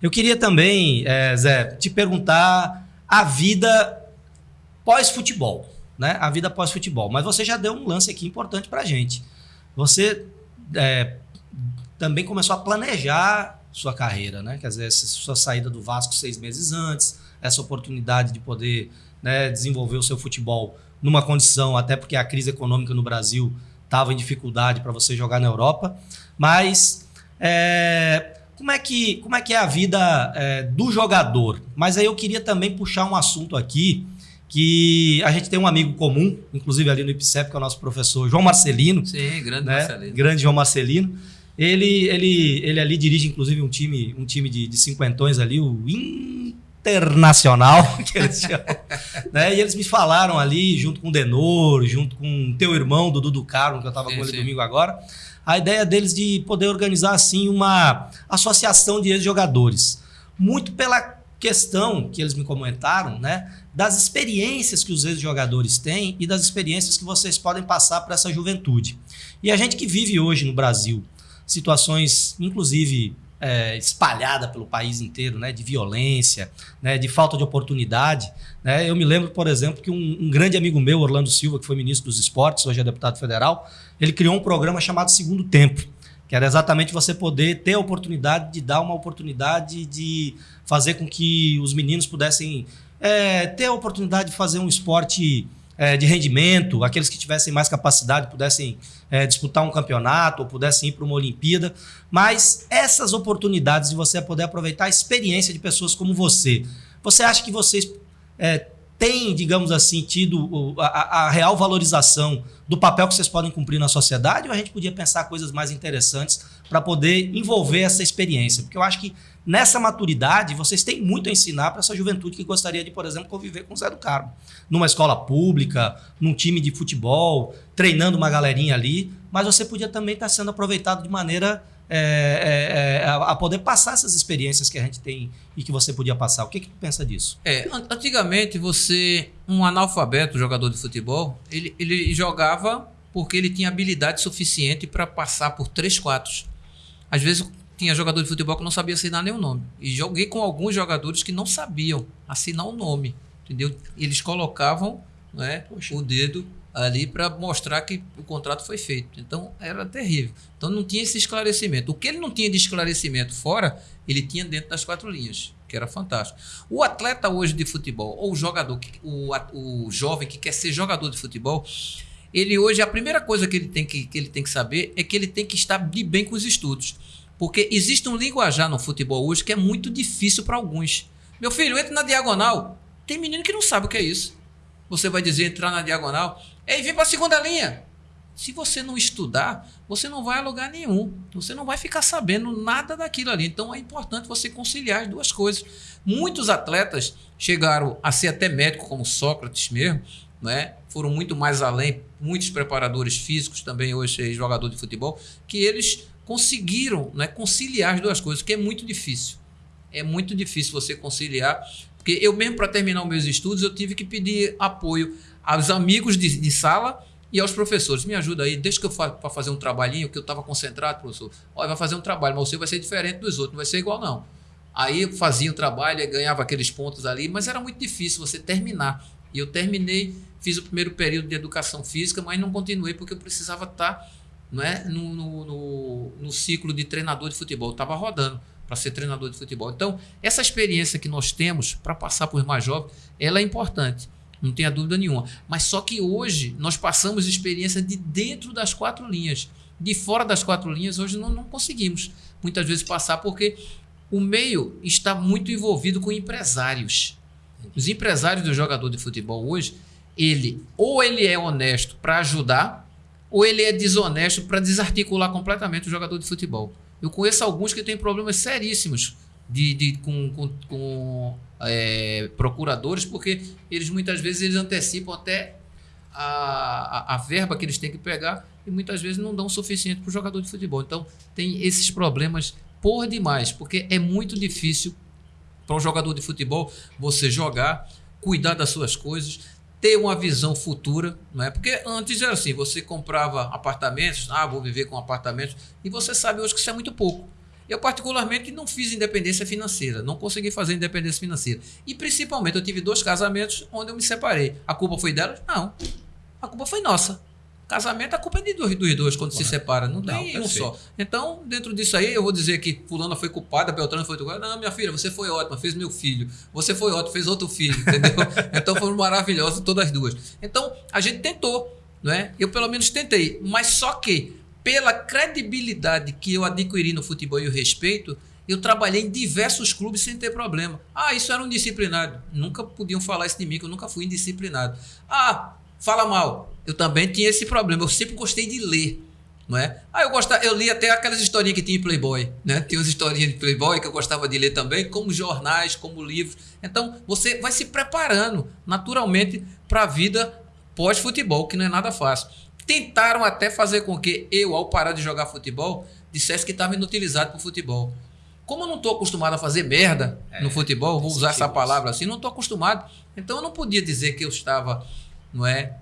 Eu queria também, é, Zé, te perguntar a vida pós-futebol, né? A vida pós-futebol. Mas você já deu um lance aqui importante pra gente. Você é, também começou a planejar sua carreira, né? Quer dizer, sua saída do Vasco seis meses antes, essa oportunidade de poder né, desenvolver o seu futebol numa condição, até porque a crise econômica no Brasil estava em dificuldade para você jogar na Europa. Mas é, como, é que, como é que é a vida é, do jogador? Mas aí eu queria também puxar um assunto aqui que a gente tem um amigo comum, inclusive ali no IPCEP, que é o nosso professor João Marcelino. Sim, grande né? Marcelino. Grande João Marcelino. Ele, ele, ele ali dirige, inclusive, um time, um time de, de cinquentões ali, o Internacional, que eles chamam. né? E eles me falaram ali, junto com o Denor, junto com teu irmão, Dudu do Carmo, que eu estava com ele sim. domingo agora, a ideia deles de poder organizar, assim, uma associação de ex-jogadores. Muito pela questão que eles me comentaram, né? Das experiências que os ex-jogadores têm e das experiências que vocês podem passar para essa juventude. E a gente que vive hoje no Brasil, situações, inclusive é, espalhada pelo país inteiro, né, de violência, né, de falta de oportunidade. Né? Eu me lembro, por exemplo, que um, um, grande amigo meu, Orlando Silva, que foi ministro dos esportes, hoje é deputado federal, ele criou um programa chamado Segundo Tempo, que era exatamente você poder ter a oportunidade de dar uma oportunidade de fazer com que os meninos pudessem é, ter a oportunidade de fazer um esporte é, de rendimento, aqueles que tivessem mais capacidade pudessem é, disputar um campeonato ou pudessem ir para uma Olimpíada. Mas essas oportunidades de você poder aproveitar a experiência de pessoas como você, você acha que vocês é, têm, digamos assim, tido a, a, real valorização do papel que vocês podem cumprir na sociedade ou a gente podia pensar coisas mais interessantes para poder envolver essa experiência? Porque eu acho que nessa maturidade, vocês têm muito a ensinar para essa juventude que gostaria de, por exemplo, conviver com o Zé do Carmo. Numa escola pública, num time de futebol, treinando uma galerinha ali, mas você podia também estar tá sendo aproveitado de maneira é, é, é, a poder passar essas experiências que a gente tem e que você podia passar. O que, que tu pensa disso? É, antigamente você, um analfabeto jogador de futebol, ele, ele jogava porque ele tinha habilidade suficiente para passar por três, quatro. Às vezes tinha jogador de futebol que não sabia assinar nenhum nome. E joguei com alguns jogadores que não sabiam assinar o um nome. Entendeu? Eles colocavam né, o dedo ali para mostrar que o contrato foi feito. Então era terrível. Então não tinha esse esclarecimento. O que ele não tinha de esclarecimento fora, ele tinha dentro das quatro linhas, que era fantástico. O atleta hoje de futebol, ou o jogador, o, o jovem que quer ser jogador de futebol, ele hoje, a primeira coisa que ele tem que, que, ele tem que saber é que ele tem que estar de bem com os estudos. Porque existe um linguajar no futebol hoje que é muito difícil para alguns. Meu filho, entra na diagonal. Tem menino que não sabe o que é isso. Você vai dizer entrar na diagonal. Ei, vem para a segunda linha. Se você não estudar, você não vai a lugar nenhum. Você não vai ficar sabendo nada daquilo ali. Então é importante você conciliar as duas coisas. Muitos atletas chegaram a ser até médico, como Sócrates mesmo, né? foram muito mais além. Muitos preparadores físicos também, hoje jogador de futebol, que eles conseguiram né, conciliar as duas coisas, que é muito difícil. É muito difícil você conciliar, porque eu mesmo para terminar meus estudos eu tive que pedir apoio aos amigos de, de sala e aos professores. Me ajuda aí, deixa que eu faça para fazer um trabalhinho, que eu estava concentrado, professor. Olha, vai fazer um trabalho, mas você vai ser diferente dos outros, não vai ser igual não. Aí eu fazia o um trabalho, ganhava aqueles pontos ali, mas era muito difícil você terminar. E eu terminei, fiz o primeiro período de educação física, mas não continuei porque eu precisava estar tá é? no, no, no, no ciclo de treinador de futebol. Estava rodando para ser treinador de futebol. Então, essa experiência que nós temos para passar por mais jovens, ela é importante, não tenha dúvida nenhuma. Mas só que hoje nós passamos experiência de dentro das quatro linhas. De fora das quatro linhas, hoje não, não conseguimos muitas vezes passar, porque o meio está muito envolvido com empresários. Os empresários do jogador de futebol hoje, ele ou ele é honesto para ajudar, ou ele é desonesto para desarticular completamente o jogador de futebol. Eu conheço alguns que têm problemas seríssimos de, de com, com, com é, procuradores, porque eles muitas vezes eles antecipam até a, a, a, verba que eles têm que pegar e muitas vezes não dão o suficiente para o jogador de futebol. Então tem esses problemas por demais, porque é muito difícil para um jogador de futebol você jogar, cuidar das suas coisas, ter uma visão futura, não é? Porque antes era assim, você comprava apartamentos, ah, vou viver com apartamentos, e você sabe hoje que isso é muito pouco. Eu, particularmente, não fiz independência financeira, não consegui fazer independência financeira. E, principalmente, eu tive dois casamentos onde eu me separei. A culpa foi delas? Não. A culpa foi nossa. Casamento, a culpa é de dois, dos dois quando se separa. Não tem não, um só. Então, dentro disso aí, eu vou dizer que fulana foi culpada, Beltrano foi culpada. Não, minha filha, você foi ótima, fez meu filho. Você foi ótimo, fez outro filho, entendeu? então, foram maravilhosas todas as duas. Então, a gente tentou, não é? Eu, pelo menos, tentei. Mas só que, pela credibilidade que eu adquiri no futebol e o respeito, eu trabalhei em diversos clubes sem ter problema. Ah, isso era um disciplinado. Nunca podiam falar isso de mim, que eu nunca fui indisciplinado. Ah, fala mal. Eu também tinha esse problema. Eu sempre gostei de ler. Não é? Ah, eu gostava, eu li até aquelas historinhas que tinha em Playboy, né? Tem umas historinhas de Playboy que eu gostava de ler também, como jornais, como livros. Então, você vai se preparando naturalmente para a vida pós-futebol, que não é nada fácil. Tentaram até fazer com que eu, ao parar de jogar futebol, dissesse que estava inutilizado para o futebol. Como eu não estou acostumado a fazer merda é, no futebol, vou usar essa palavra assim, não estou acostumado. Então eu não podia dizer que eu estava não é?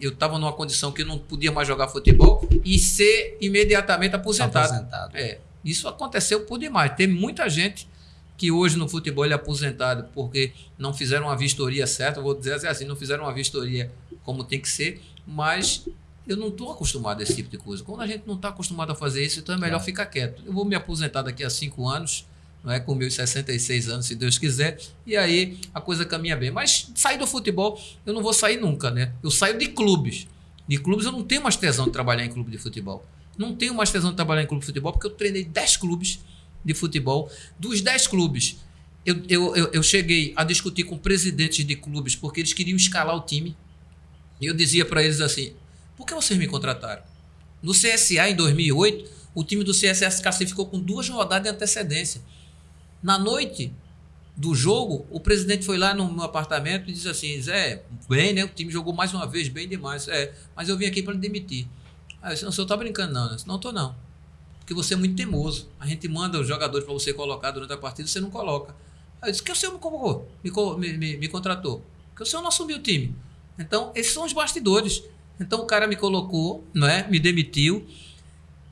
Eu estava numa condição que eu não podia mais jogar futebol e ser imediatamente aposentado. aposentado. É, isso aconteceu por demais. Tem muita gente que hoje no futebol é aposentado porque não fizeram uma vistoria certa, vou dizer assim, não fizeram uma vistoria como tem que ser, mas eu não estou acostumado a esse tipo de coisa. Quando a gente não está acostumado a fazer isso, então é melhor ficar quieto. Eu vou me aposentar daqui a cinco anos, não é? com meus 66 anos, se Deus quiser, e aí a coisa caminha bem. Mas sair do futebol, eu não vou sair nunca, né? Eu saio de clubes. De clubes eu não tenho mais tesão de trabalhar em clube de futebol. Não tenho mais tesão de trabalhar em clube de futebol, porque eu treinei 10 clubes de futebol. Dos 10 clubes, eu, eu, eu, eu cheguei a discutir com presidentes de clubes, porque eles queriam escalar o time. E eu dizia para eles assim: por que vocês me contrataram? No CSA, em 2008, o time do CSA se classificou com duas rodadas de antecedência. Na noite do jogo, o presidente foi lá no meu apartamento e disse assim: Zé, bem, né? O time jogou mais uma vez, bem demais. É, mas eu vim aqui para demitir. Aí eu disse, não, o senhor tá brincando, não. Eu disse, não, tô não. Porque você é muito teimoso. A gente manda os jogadores para você colocar durante a partida, você não coloca. Aí eu disse, que o senhor me convocou, me, me, me contratou? Que o senhor não assumiu o time. Então, esses são os bastidores. Então o cara me colocou, não é? Me demitiu.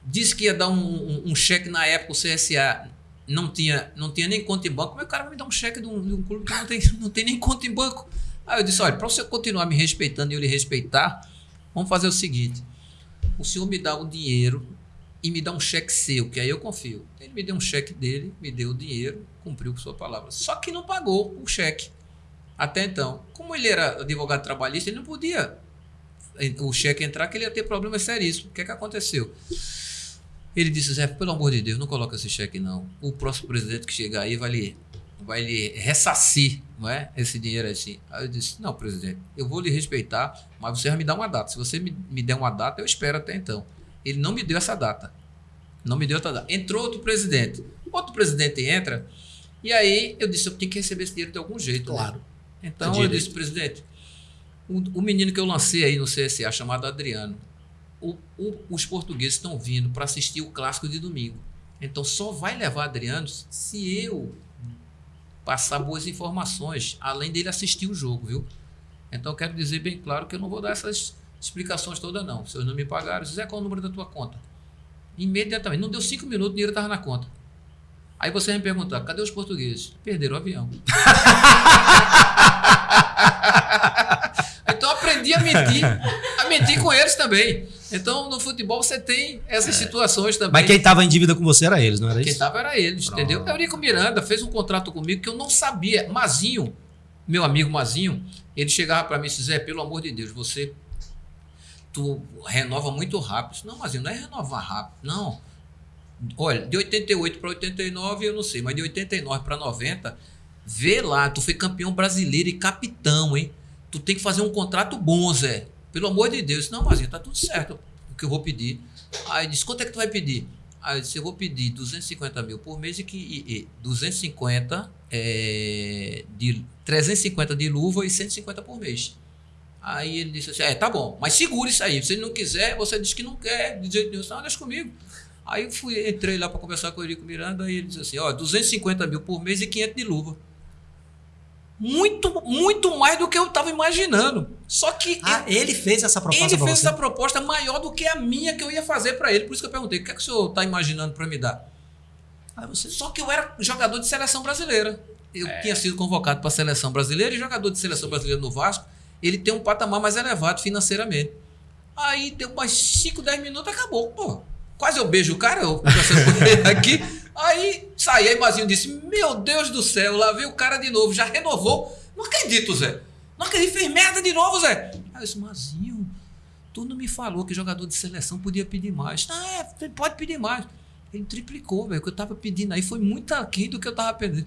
Disse que ia dar um, um, um cheque na época, o CSA não tinha, não tinha nem conta em banco. O cara vai me dar um cheque de um, de um clube que não tem, não tem nem conta em banco? Aí eu disse: olha, para você continuar me respeitando e eu lhe respeitar, vamos fazer o seguinte: o senhor me dá o dinheiro e me dá um cheque seu, que aí eu confio. Ele me deu um cheque dele, me deu o dinheiro, cumpriu com sua palavra. Só que não pagou o cheque. Até então, como ele era advogado trabalhista, ele não podia o cheque entrar, que ele ia ter problemas seríssimos. O que é que aconteceu? Ele disse, Zé, pelo amor de Deus, não coloca esse cheque não. O próximo presidente que chegar aí vai lhe, vai lhe ressarcir não é? esse dinheiro assim. Aí eu disse, não, presidente, eu vou lhe respeitar, mas você vai me dar uma data. Se você me, me der uma data, eu espero até então. Ele não me deu essa data. Não me deu outra data. Entrou outro presidente. Outro presidente entra, e aí eu disse, eu tenho que receber esse dinheiro de algum jeito. Né? Claro. Né? Então eu disse, presidente, o, o menino que eu lancei aí no CSA, chamado Adriano, o, o, os portugueses estão vindo para assistir o clássico de domingo. Então só vai levar Adriano se eu passar boas informações, além dele assistir o jogo, viu? Então eu quero dizer bem claro que eu não vou dar essas explicações todas, não. Se eu não me pagaram, Zé, qual é o número da tua conta? Imediatamente. Não deu cinco minutos, o dinheiro estava na conta. Aí você vai me perguntar, cadê os portugueses? Perderam o avião. então aprendi a mentir, a mentir com eles também. Então, no futebol você tem essas é. situações também. Mas quem estava em dívida com você era eles, não era quem isso? Quem estava era eles, Pronto. entendeu? Eurico Miranda fez um contrato comigo que eu não sabia. Mazinho, meu amigo Mazinho, ele chegava para mim e disse: Zé, pelo amor de Deus, você tu renova muito rápido. Não, Mazinho, não é renovar rápido, não. Olha, de 88 para 89 eu não sei, mas de 89 para 90, vê lá, tu foi campeão brasileiro e capitão, hein? Tu tem que fazer um contrato bom, Zé. Pelo amor de Deus. Não, mas tá tudo certo o que eu vou pedir. Aí disse, quanto é que tu vai pedir? Aí eu disse, eu vou pedir 250 mil por mês e que e, e 250 é, de 350 de luva e 150 por mês. Aí ele disse assim: É, tá bom, mas segure isso aí. Se ele não quiser, você diz que não quer, de jeito nenhum, não, deixa comigo. Aí eu fui, entrei lá para conversar com o Eurico Miranda e ele disse assim: Ó, 250 mil por mês e 500 de luva. Muito, muito mais do que eu estava imaginando. Só que. Ah, ele fez essa proposta Ele fez você? essa proposta maior do que a minha que eu ia fazer para ele. Por isso que eu perguntei: o que é que o senhor está imaginando para me dar? Aí você, só que eu era jogador de seleção brasileira. Eu é. tinha sido convocado para a seleção brasileira e jogador de seleção brasileira no Vasco ele tem um patamar mais elevado financeiramente. Aí deu mais 5, 10 minutos, acabou. Pô, quase eu beijo o cara, eu aqui. Aí saí, aí Mazinho disse: Meu Deus do céu, lá veio o cara de novo, já renovou. Não acredito, Zé. Não acredito, fez merda de novo, Zé. Aí eu disse, Mazinho, tu não me falou que jogador de seleção podia pedir mais. Ah, é, pode pedir mais. Ele triplicou, velho. O que eu tava pedindo aí foi muito aquém do que eu tava pedindo.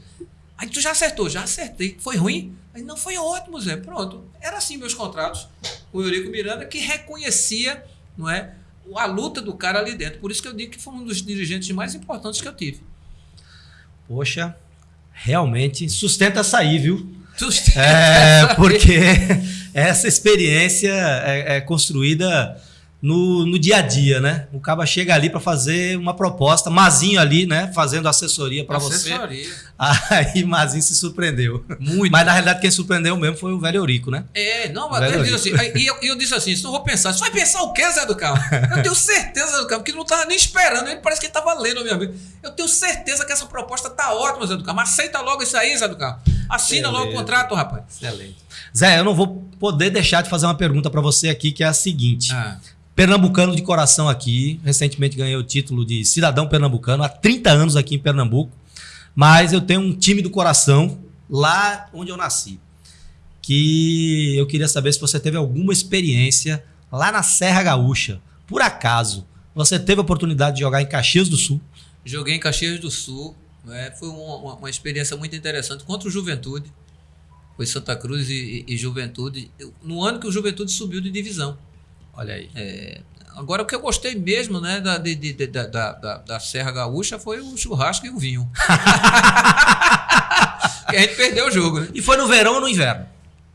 Aí tu já acertou, já acertei. Foi ruim? Aí não foi ótimo, Zé. Pronto. Era assim meus contratos. O Eurico Miranda que reconhecia, não é, a luta do cara ali dentro. Por isso que eu digo que foi um dos dirigentes mais importantes que eu tive. Poxa, realmente sustenta sair, viu? Sustenta é, porque essa experiência é, é construída no, no dia a dia, né? O caba chega ali para fazer uma proposta, Mazinho ali, né? Fazendo assessoria para você. Assessoria. Aí Mazinho se surpreendeu. Muito. Mas na realidade quem surpreendeu mesmo foi o velho Eurico, né? É, não, mas ele disse assim, e eu, eu, disse assim, se não vou pensar, você vai pensar o quê, Zé do Carmo? Eu tenho certeza, Zé do Carmo, que não tava nem esperando, ele parece que ele tava lendo a minha vida. Eu tenho certeza que essa proposta tá ótima, Zé do Carmo. Aceita logo isso aí, Zé do Carmo. Assina Excelente. logo o contrato, rapaz. Excelente. Zé, eu não vou poder deixar de fazer uma pergunta para você aqui, que é a seguinte. Ah. Pernambucano de coração aqui. Recentemente ganhei o título de cidadão pernambucano, há 30 anos aqui em Pernambuco. Mas eu tenho um time do coração lá onde eu nasci. Que eu queria saber se você teve alguma experiência lá na Serra Gaúcha. Por acaso, você teve a oportunidade de jogar em Caxias do Sul? Joguei em Caxias do Sul. Né? Foi uma, uma, uma, experiência muito interessante contra o Juventude. Foi Santa Cruz e, e, e Juventude. No ano que o Juventude subiu de divisão. Olha aí. É, agora, o que eu gostei mesmo né, da, de, de, da, da, da, Serra Gaúcha foi o churrasco e o vinho. que a gente perdeu o jogo, né? E foi no verão ou no inverno?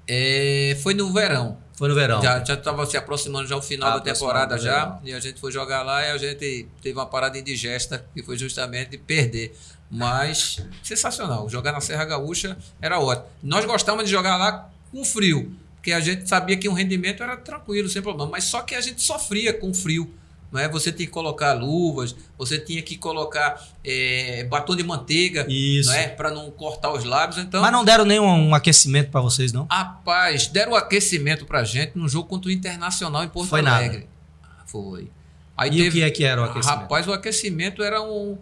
É, foi no verão. Foi no verão. Já estava se aproximando já o final ah, da temporada já. E a gente foi jogar lá e a gente teve uma parada indigesta, que foi justamente perder. Mas sensacional. Jogar na Serra Gaúcha era ótimo. Nós gostávamos de jogar lá com frio porque a gente sabia que o rendimento era tranquilo, sem problema, mas só que a gente sofria com frio. Não é? Você tinha que colocar luvas, você tinha que colocar é, batom de manteiga Isso. Não é? para não cortar os lábios. Então, Mas não deram nenhum um aquecimento para vocês, não? Rapaz, deram um aquecimento para gente no jogo contra o Internacional em Porto Foi Alegre. Nada. Foi. Aí e teve, o que é que era o aquecimento? Rapaz, o aquecimento era um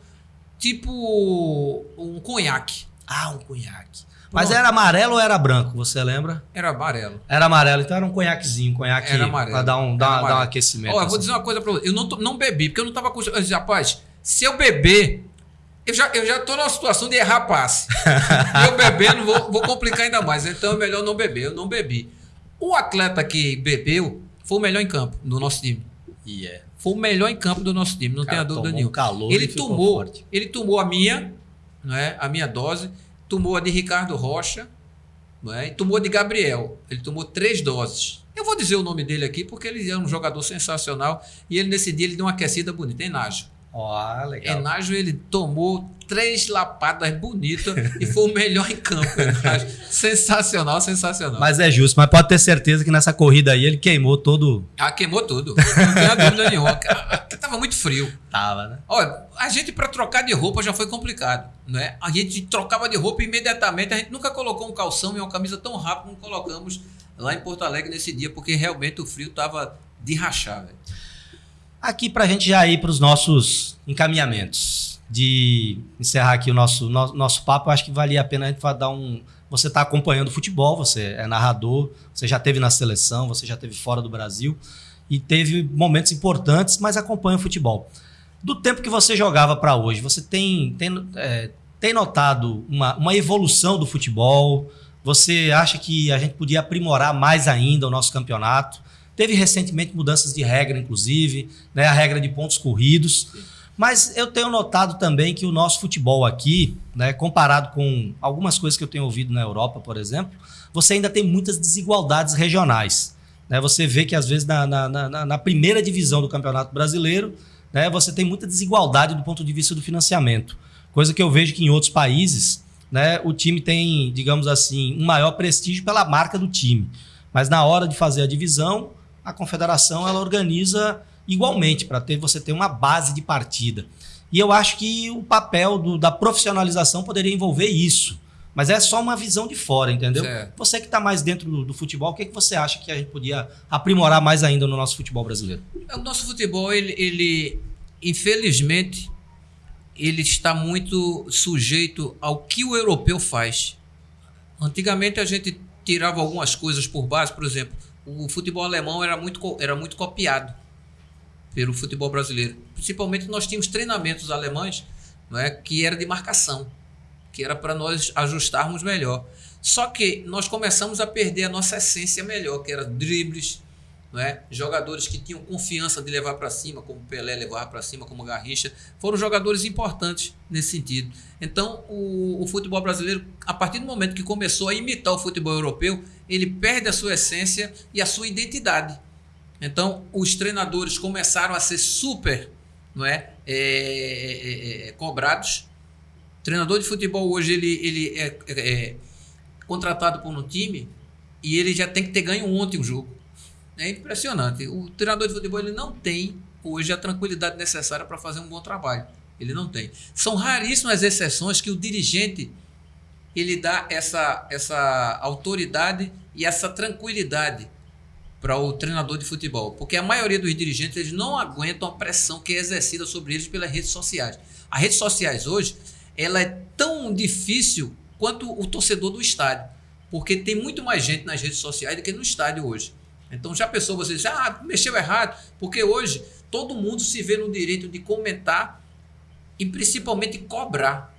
tipo um conhaque. Ah, um conhaque. Mas era amarelo ou era branco, você lembra? Era amarelo. Era amarelo, então era um conhaquezinho, um conhaque era amarelo. pra dar um, dar, dar um aquecimento. Ó, eu vou assim. dizer uma coisa pra você. Eu não, não bebi, porque eu não tava com. Eu disse, rapaz, se eu beber, eu já, eu já tô numa situação de errar passe. eu bebendo, vou, vou complicar ainda mais. Então é melhor não beber. Eu não bebi. O atleta que bebeu foi o melhor em campo do nosso time. E yeah. é. Foi o melhor em campo do nosso time, não tenha dúvida nenhuma. Um calor ele tomou, forte. ele tomou a minha, não é? A minha dose tomou a de Ricardo Rocha é? e tomou a de Gabriel. Ele tomou três doses. Eu vou dizer o nome dele aqui porque ele é um jogador sensacional e ele nesse dia ele deu uma aquecida bonita, Enágio. Ó, oh, legal. Enágio ele tomou três lapadas bonitas e foi o melhor em campo. Enágio. Sensacional, sensacional. Mas é justo, mas pode ter certeza que nessa corrida aí ele queimou todo. Ah, queimou tudo. Não tenho dúvida nenhuma. Tava muito frio. Tava, né? Olha, a gente para trocar de roupa já foi complicado, não é? A gente trocava de roupa imediatamente, a gente nunca colocou um calção e uma camisa tão rápido como colocamos lá em Porto Alegre nesse dia, porque realmente o frio tava de rachar, velho. Aqui para a gente já ir para os nossos encaminhamentos, de encerrar aqui o nosso, no, nosso papo, acho que valia a pena a gente dar um. Você está acompanhando o futebol, você é narrador, você já teve na seleção, você já teve fora do Brasil e teve momentos importantes, mas acompanha o futebol. Do tempo que você jogava para hoje, você tem, tem, é, tem notado uma, uma evolução do futebol? Você acha que a gente podia aprimorar mais ainda o nosso campeonato? Teve recentemente mudanças de regra, inclusive, né, a regra de pontos corridos. Mas eu tenho notado também que o nosso futebol aqui, né, comparado com algumas coisas que eu tenho ouvido na Europa, por exemplo, você ainda tem muitas desigualdades regionais. Né? Você vê que, às vezes, na, na, na, na primeira divisão do Campeonato Brasileiro, né, você tem muita desigualdade do ponto de vista do financiamento. Coisa que eu vejo que em outros países, né, o time tem, digamos assim, um maior prestígio pela marca do time. Mas na hora de fazer a divisão, a confederação ela organiza igualmente para ter você ter uma base de partida. E eu acho que o papel do, da profissionalização poderia envolver isso. Mas é só uma visão de fora, entendeu? Certo. Você que está mais dentro do, do, futebol, o que, é que você acha que a gente podia aprimorar mais ainda no nosso futebol brasileiro? O nosso futebol, ele, ele infelizmente, ele está muito sujeito ao que o europeu faz. Antigamente a gente tirava algumas coisas por base, por exemplo, o futebol alemão era muito, era muito copiado pelo futebol brasileiro. Principalmente nós tínhamos treinamentos alemães não é, que era de marcação, que era para nós ajustarmos melhor. Só que nós começamos a perder a nossa essência melhor, que era dribles, não é? jogadores que tinham confiança de levar para cima, como Pelé levar para cima, como Garrincha, foram jogadores importantes nesse sentido. Então, o, o futebol brasileiro, a partir do momento que começou a imitar o futebol europeu, ele perde a sua essência e a sua identidade. Então, os treinadores começaram a ser super não é, é, é, é cobrados. O treinador de futebol hoje ele, ele é, é, contratado por um time e ele já tem que ter ganho ontem o jogo. É impressionante. O treinador de futebol ele não tem hoje a tranquilidade necessária para fazer um bom trabalho. Ele não tem. São raríssimas exceções que o dirigente ele dá essa, essa autoridade e essa tranquilidade para o treinador de futebol, porque a maioria dos dirigentes eles não aguentam a pressão que é exercida sobre eles pelas redes sociais. As redes sociais hoje, ela é tão difícil quanto o torcedor do estádio, porque tem muito mais gente nas redes sociais do que no estádio hoje. Então já pensou você dizer, ah, mexeu errado, porque hoje todo mundo se vê no direito de comentar e principalmente cobrar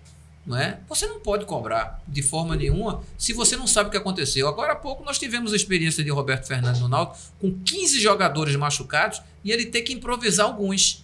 não é? Você não pode cobrar de forma nenhuma se você não sabe o que aconteceu. Agora há pouco nós tivemos a experiência de Roberto Fernandes no Náutico com 15 jogadores machucados e ele ter que improvisar alguns.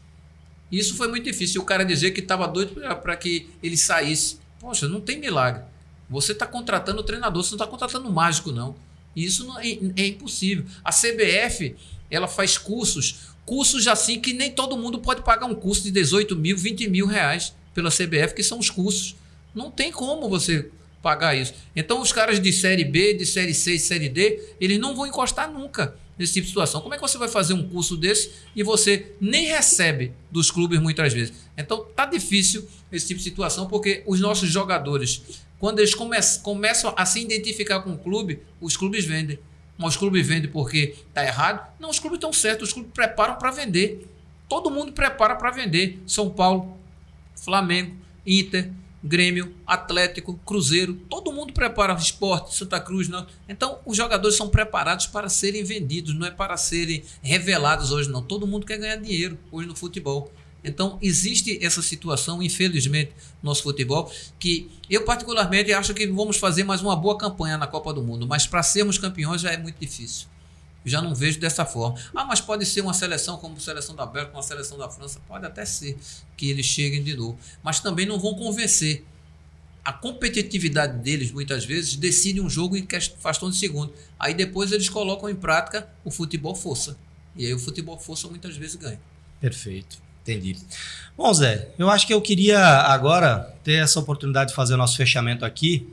Isso foi muito difícil. O cara dizer que estava doido para que ele saísse. Poxa, não tem milagre. Você está contratando o treinador, você não está contratando o mágico, não. Isso não é, é impossível. A CBF ela faz cursos, cursos assim que nem todo mundo pode pagar um curso de 18 mil, 20 mil reais pela CBF, que são os cursos. Não tem como você pagar isso. Então, os caras de série B, de série C, série D, eles não vão encostar nunca nesse tipo de situação. Como é que você vai fazer um curso desse e você nem recebe dos clubes muitas vezes? Então, tá difícil esse tipo de situação porque os nossos jogadores, quando eles come começam a se identificar com o clube, os clubes vendem. Mas os clubes vendem porque tá errado? Não, os clubes estão certos, os clubes preparam para vender. Todo mundo prepara para vender. São Paulo, Flamengo, Inter, Grêmio, Atlético, Cruzeiro, todo mundo prepara esporte, Santa Cruz. Não. Então, os jogadores são preparados para serem vendidos, não é para serem revelados hoje, não. Todo mundo quer ganhar dinheiro hoje no futebol. Então, existe essa situação, infelizmente, no nosso futebol, que eu, particularmente, acho que vamos fazer mais uma boa campanha na Copa do Mundo, mas para sermos campeões já é muito difícil já não vejo dessa forma. Ah, mas pode ser uma seleção como a seleção da Bélgica, uma seleção da França, pode até ser que eles cheguem de novo. Mas também não vão convencer. A competitividade deles, muitas vezes, decide um jogo em questão de segundo. Aí depois eles colocam em prática o futebol força. E aí o futebol força muitas vezes ganha. Perfeito. Entendi. Bom, Zé, eu acho que eu queria agora ter essa oportunidade de fazer o nosso fechamento aqui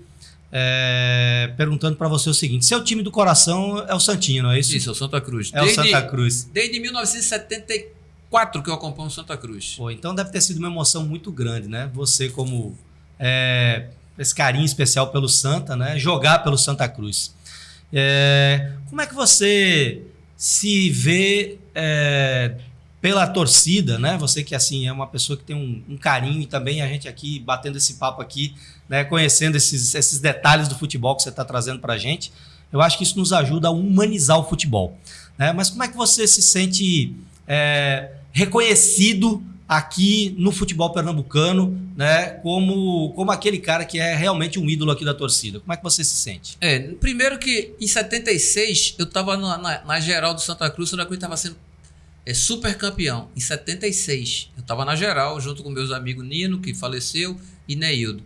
é, perguntando para você o seguinte: seu time do coração é o Santinho, não é isso? Isso, é o Santa Cruz. É desde, o Santa Cruz. Desde 1974 que eu acompanho o Santa Cruz. Pô, então deve ter sido uma emoção muito grande, né? Você, como é, esse carinho especial pelo Santa, né? Jogar pelo Santa Cruz. É, como é que você se vê é, pela torcida, né? Você que assim é uma pessoa que tem um, um, carinho e também a gente aqui batendo esse papo aqui, né? Conhecendo esses, esses detalhes do futebol que você está trazendo para a gente, eu acho que isso nos ajuda a humanizar o futebol, né? Mas como é que você se sente é, reconhecido aqui no futebol pernambucano, né? Como, como aquele cara que é realmente um ídolo aqui da torcida. Como é que você se sente? É, primeiro que em 76 eu estava na, na, na, geral do Santa Cruz, Santa Cruz estava sendo é, super campeão. Em 76 eu estava na geral junto com meus amigos Nino, que faleceu, e Neildo.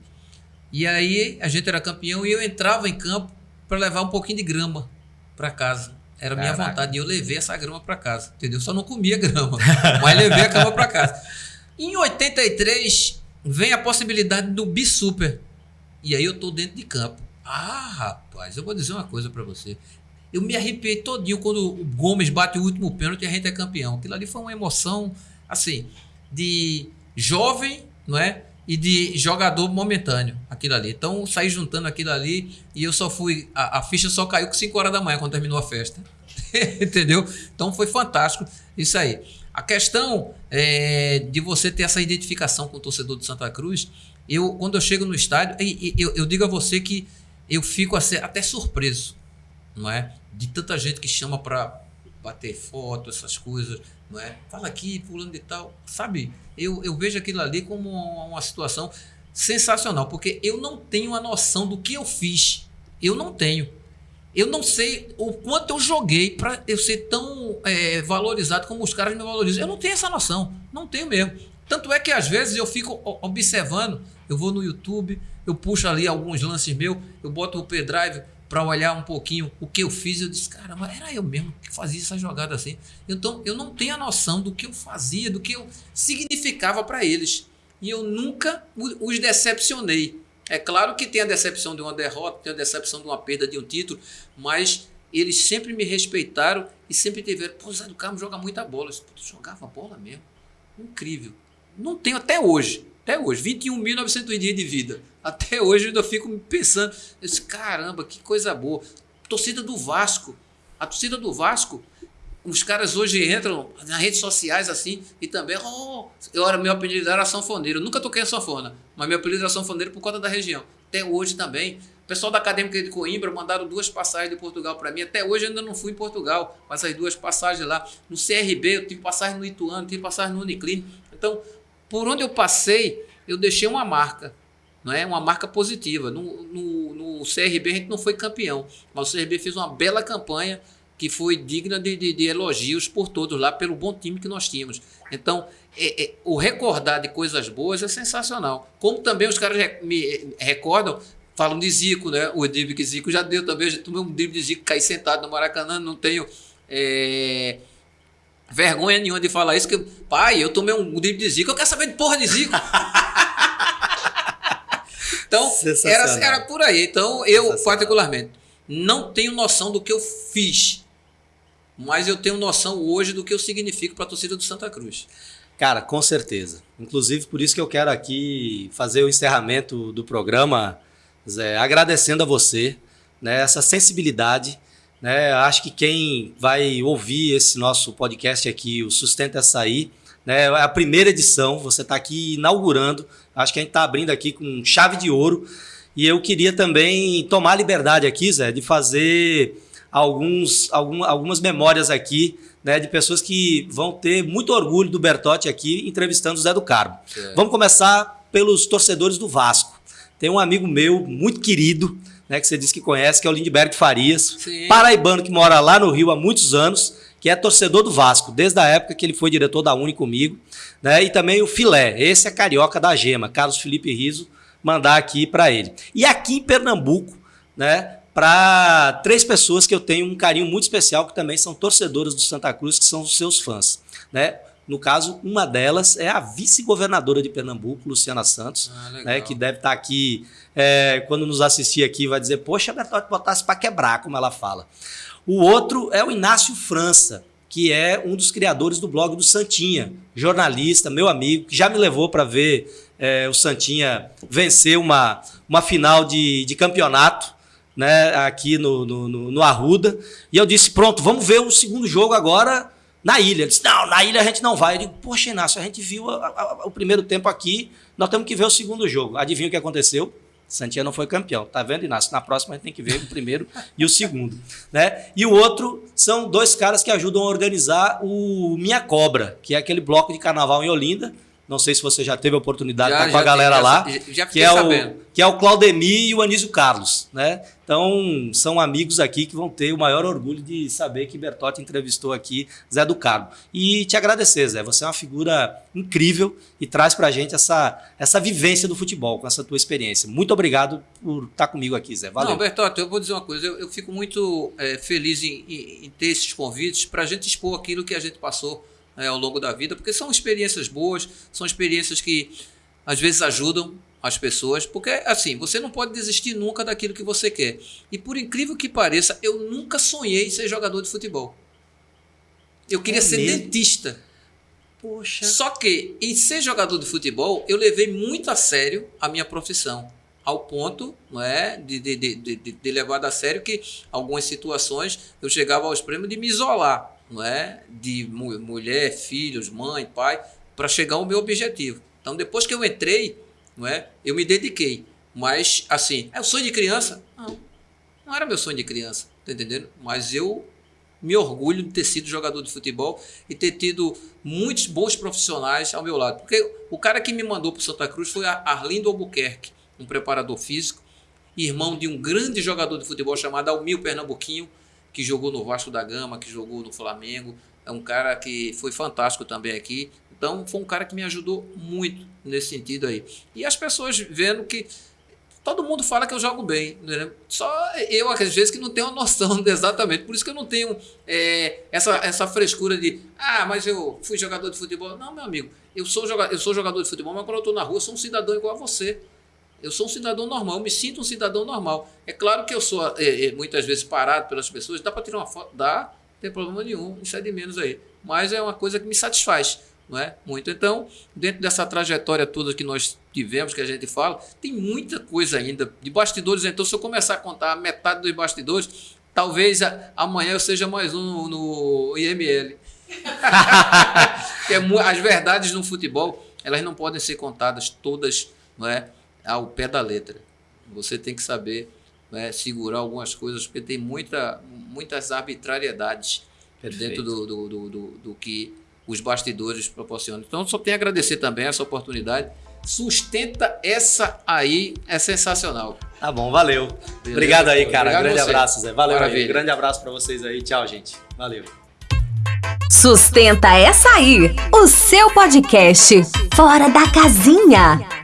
E aí a gente era campeão e eu entrava em campo para levar um pouquinho de grama para casa. Era minha Caraca. vontade. E eu levei essa grama para casa, entendeu? Só não comia grama, mas levei a grama para casa. Em 83, vem a possibilidade do Bisuper. E aí eu tô dentro de campo. Ah, rapaz, eu vou dizer uma coisa para você. Eu me arrepiei todinho quando o Gomes bate o último pênalti e a gente é campeão. Aquilo ali foi uma emoção, assim, de jovem, não é? E de jogador momentâneo, aquilo ali. Então, saí juntando aquilo ali e eu só fui. A, a ficha só caiu com 5 horas da manhã quando terminou a festa. Entendeu? Então foi fantástico isso aí. A questão é, de você ter essa identificação com o torcedor de Santa Cruz, eu quando eu chego no estádio, eu, eu digo a você que eu fico até surpreso, não é? De tanta gente que chama para bater foto, essas coisas, não é? Fala aqui, fulano de tal, sabe? Eu, eu vejo aquilo ali como uma, uma situação sensacional, porque eu não tenho a noção do que eu fiz. Eu não tenho. Eu não sei o quanto eu joguei para eu ser tão é, valorizado como os caras me valorizam. Eu não tenho essa noção. Não tenho mesmo. Tanto é que às vezes eu fico observando, eu vou no YouTube, eu puxo ali alguns lances meus, eu boto o pendrive para olhar um pouquinho o que eu fiz. Eu disse, caramba, era eu mesmo que fazia essa jogada assim. Então eu não tenho a noção do que eu fazia, do que eu significava para eles. E eu nunca os decepcionei. É claro que tem a decepção de uma derrota, tem a decepção de uma perda de um título, mas eles sempre me respeitaram e sempre tiveram. Pô, Zé do Carmo joga muita bola. Eu jogava bola mesmo. Incrível. Não tenho até hoje. Até hoje. 21.900 dias de vida. Até hoje eu ainda fico pensando. Eu disse, caramba, que coisa boa. Torcida do Vasco. A torcida do Vasco os caras hoje entram nas redes sociais assim e também, oh, eu era meu apelido era sanfoneiro. Eu nunca toquei a sanfona, mas meu apelido era sanfoneiro por conta da região. Até hoje também. O pessoal da Acadêmica de Coimbra mandaram duas passagens de Portugal para mim. Até hoje eu ainda não fui em Portugal, mas as duas passagens lá. No CRB, eu tive passagem no Ituano, tive passagem no Uniclinic. Então, por onde eu passei, eu deixei uma marca, não é? Uma marca positiva. No, no, no CRB a gente não foi campeão, mas o CRB fez uma bela campanha que foi digna de, de, de, elogios por todos lá, pelo bom time que nós tínhamos. Então, é, é, o recordar de coisas boas é sensacional. Como também os caras me recordam, falam de Zico, né? O drible que Zico já deu também. Eu já tomei um drible de Zico, caí sentado no Maracanã, não tenho. É, vergonha nenhuma de falar isso, que pai, eu tomei um drible de Zico, eu quero saber de porra de Zico. então, era, era por aí. Então, eu, particularmente, não tenho noção do que eu fiz mas eu tenho noção hoje do que eu significo para a torcida do Santa Cruz. Cara, com certeza. Inclusive, por isso que eu quero aqui fazer o encerramento do programa, Zé, agradecendo a você, né, essa sensibilidade. Né, acho que quem vai ouvir esse nosso podcast aqui, o Sustenta Açaí, né, é a primeira edição, você está aqui inaugurando, acho que a gente está abrindo aqui com chave de ouro. E eu queria também tomar liberdade aqui, Zé, de fazer alguns, algum, algumas memórias aqui né, de pessoas que vão ter muito orgulho do Bertotti aqui entrevistando o Zé do Carmo. Vamos começar pelos torcedores do Vasco. Tem um amigo meu muito querido, né, que você disse que conhece, que é o Lindbergh Farias, Sim. paraibano que mora lá no Rio há muitos anos, que é torcedor do Vasco, desde a época que ele foi diretor da Uni comigo, né, e também o Filé, esse é carioca da Gema, Carlos Felipe Riso, mandar aqui para ele. E aqui em Pernambuco, né, para três pessoas que eu tenho um carinho muito especial, que também são torcedoras do Santa Cruz, que são os seus fãs. Né? No caso, uma delas é a vice-governadora de Pernambuco, Luciana Santos, ah, né, que deve estar tá aqui, é, quando nos assistir aqui, vai dizer, poxa, Bertotti botasse para quebrar, como ela fala. O outro é o Inácio França, que é um dos criadores do blog do Santinha, jornalista, meu amigo, que já me levou para ver é, o Santinha vencer uma, uma final de, de campeonato né, aqui no, no, no, Arruda. E eu disse: pronto, vamos ver o segundo jogo agora na ilha. Ele disse: não, na ilha a gente não vai. Eu digo: poxa, Inácio, a gente viu a, a, o primeiro tempo aqui, nós temos que ver o segundo jogo. Adivinha o que aconteceu? Santinha não foi campeão. Tá vendo, Inácio? Na próxima a gente tem que ver o primeiro e o segundo. Né? E o outro são dois caras que ajudam a organizar o Minha Cobra, que é aquele bloco de carnaval em Olinda, Não sei se você já teve a oportunidade de estar com a galera já, lá. Já, que é, o, que é o Claudemir e o Anísio Carlos, né? Então, são amigos aqui que vão ter o maior orgulho de saber que Bertotti entrevistou aqui Zé do Carmo. E te agradecer, Zé. Você é uma figura incrível e traz pra gente essa, essa vivência do futebol, com essa tua experiência. Muito obrigado por estar comigo aqui, Zé. Valeu. Não, Bertotti, eu vou dizer uma coisa. Eu, eu fico muito é, feliz em, em, em, ter esses convites para a gente expor aquilo que a gente passou é, ao longo da vida, porque são experiências boas, são experiências que às vezes ajudam as pessoas, porque assim, você não pode desistir nunca daquilo que você quer. E por incrível que pareça, eu nunca sonhei em ser jogador de futebol. Eu queria é ser mesmo? dentista. Poxa. Só que em ser jogador de futebol, eu levei muito a sério a minha profissão. Ao ponto não é, de, de, de, de, levar a sério que algumas situações eu chegava ao extremo de me isolar, não é? De mu mulher, filhos, mãe, pai, para chegar ao meu objetivo. Então, depois que eu entrei, não é? Eu me dediquei. Mas, assim, é o sonho de criança? Não. Não era meu sonho de criança, tá entendendo? Mas eu me orgulho de ter sido jogador de futebol e ter tido muitos bons profissionais ao meu lado. Porque o cara que me mandou para Santa Cruz foi Arlindo Albuquerque, um preparador físico, irmão de um grande jogador de futebol chamado Almir Pernambuquinho, que jogou no Vasco da Gama, que jogou no Flamengo. É um cara que foi fantástico também aqui. Então, foi um cara que me ajudou muito nesse sentido aí. E as pessoas vendo que todo mundo fala que eu jogo bem. Né? Só eu, às vezes, que não tenho a noção exatamente. Por isso que eu não tenho é, essa, essa frescura de, ah, mas eu fui jogador de futebol. Não, meu amigo, eu sou, jogador, eu sou jogador de futebol, mas quando eu estou na rua, sou um cidadão igual a você. Eu sou um cidadão normal, eu me sinto um cidadão normal. É claro que eu sou é, é, muitas vezes parado pelas pessoas, dá para tirar uma foto? Dá, não tem problema nenhum, isso é de menos aí. Mas é uma coisa que me satisfaz não é? Muito. Então, dentro dessa trajetória toda que nós tivemos, que a gente fala, tem muita coisa ainda de bastidores. Então, se eu começar a contar metade dos bastidores, talvez amanhã eu seja mais um no IML. é, as verdades no futebol, elas não podem ser contadas todas, não é, ao pé da letra. Você tem que saber é, segurar algumas coisas, porque tem muita, muitas arbitrariedades Perfeito. dentro do, do, do, do, do que os bastidores proporcionam. Então, só tenho a agradecer também essa oportunidade. Sustenta essa aí, é sensacional. Tá bom, valeu. Beleza? Obrigado aí, cara. Obrigado grande abraço, Zé. Valeu, aí. Grande abraço para vocês aí. Tchau, gente. Valeu. Sustenta essa aí, o seu podcast Fora da Casinha.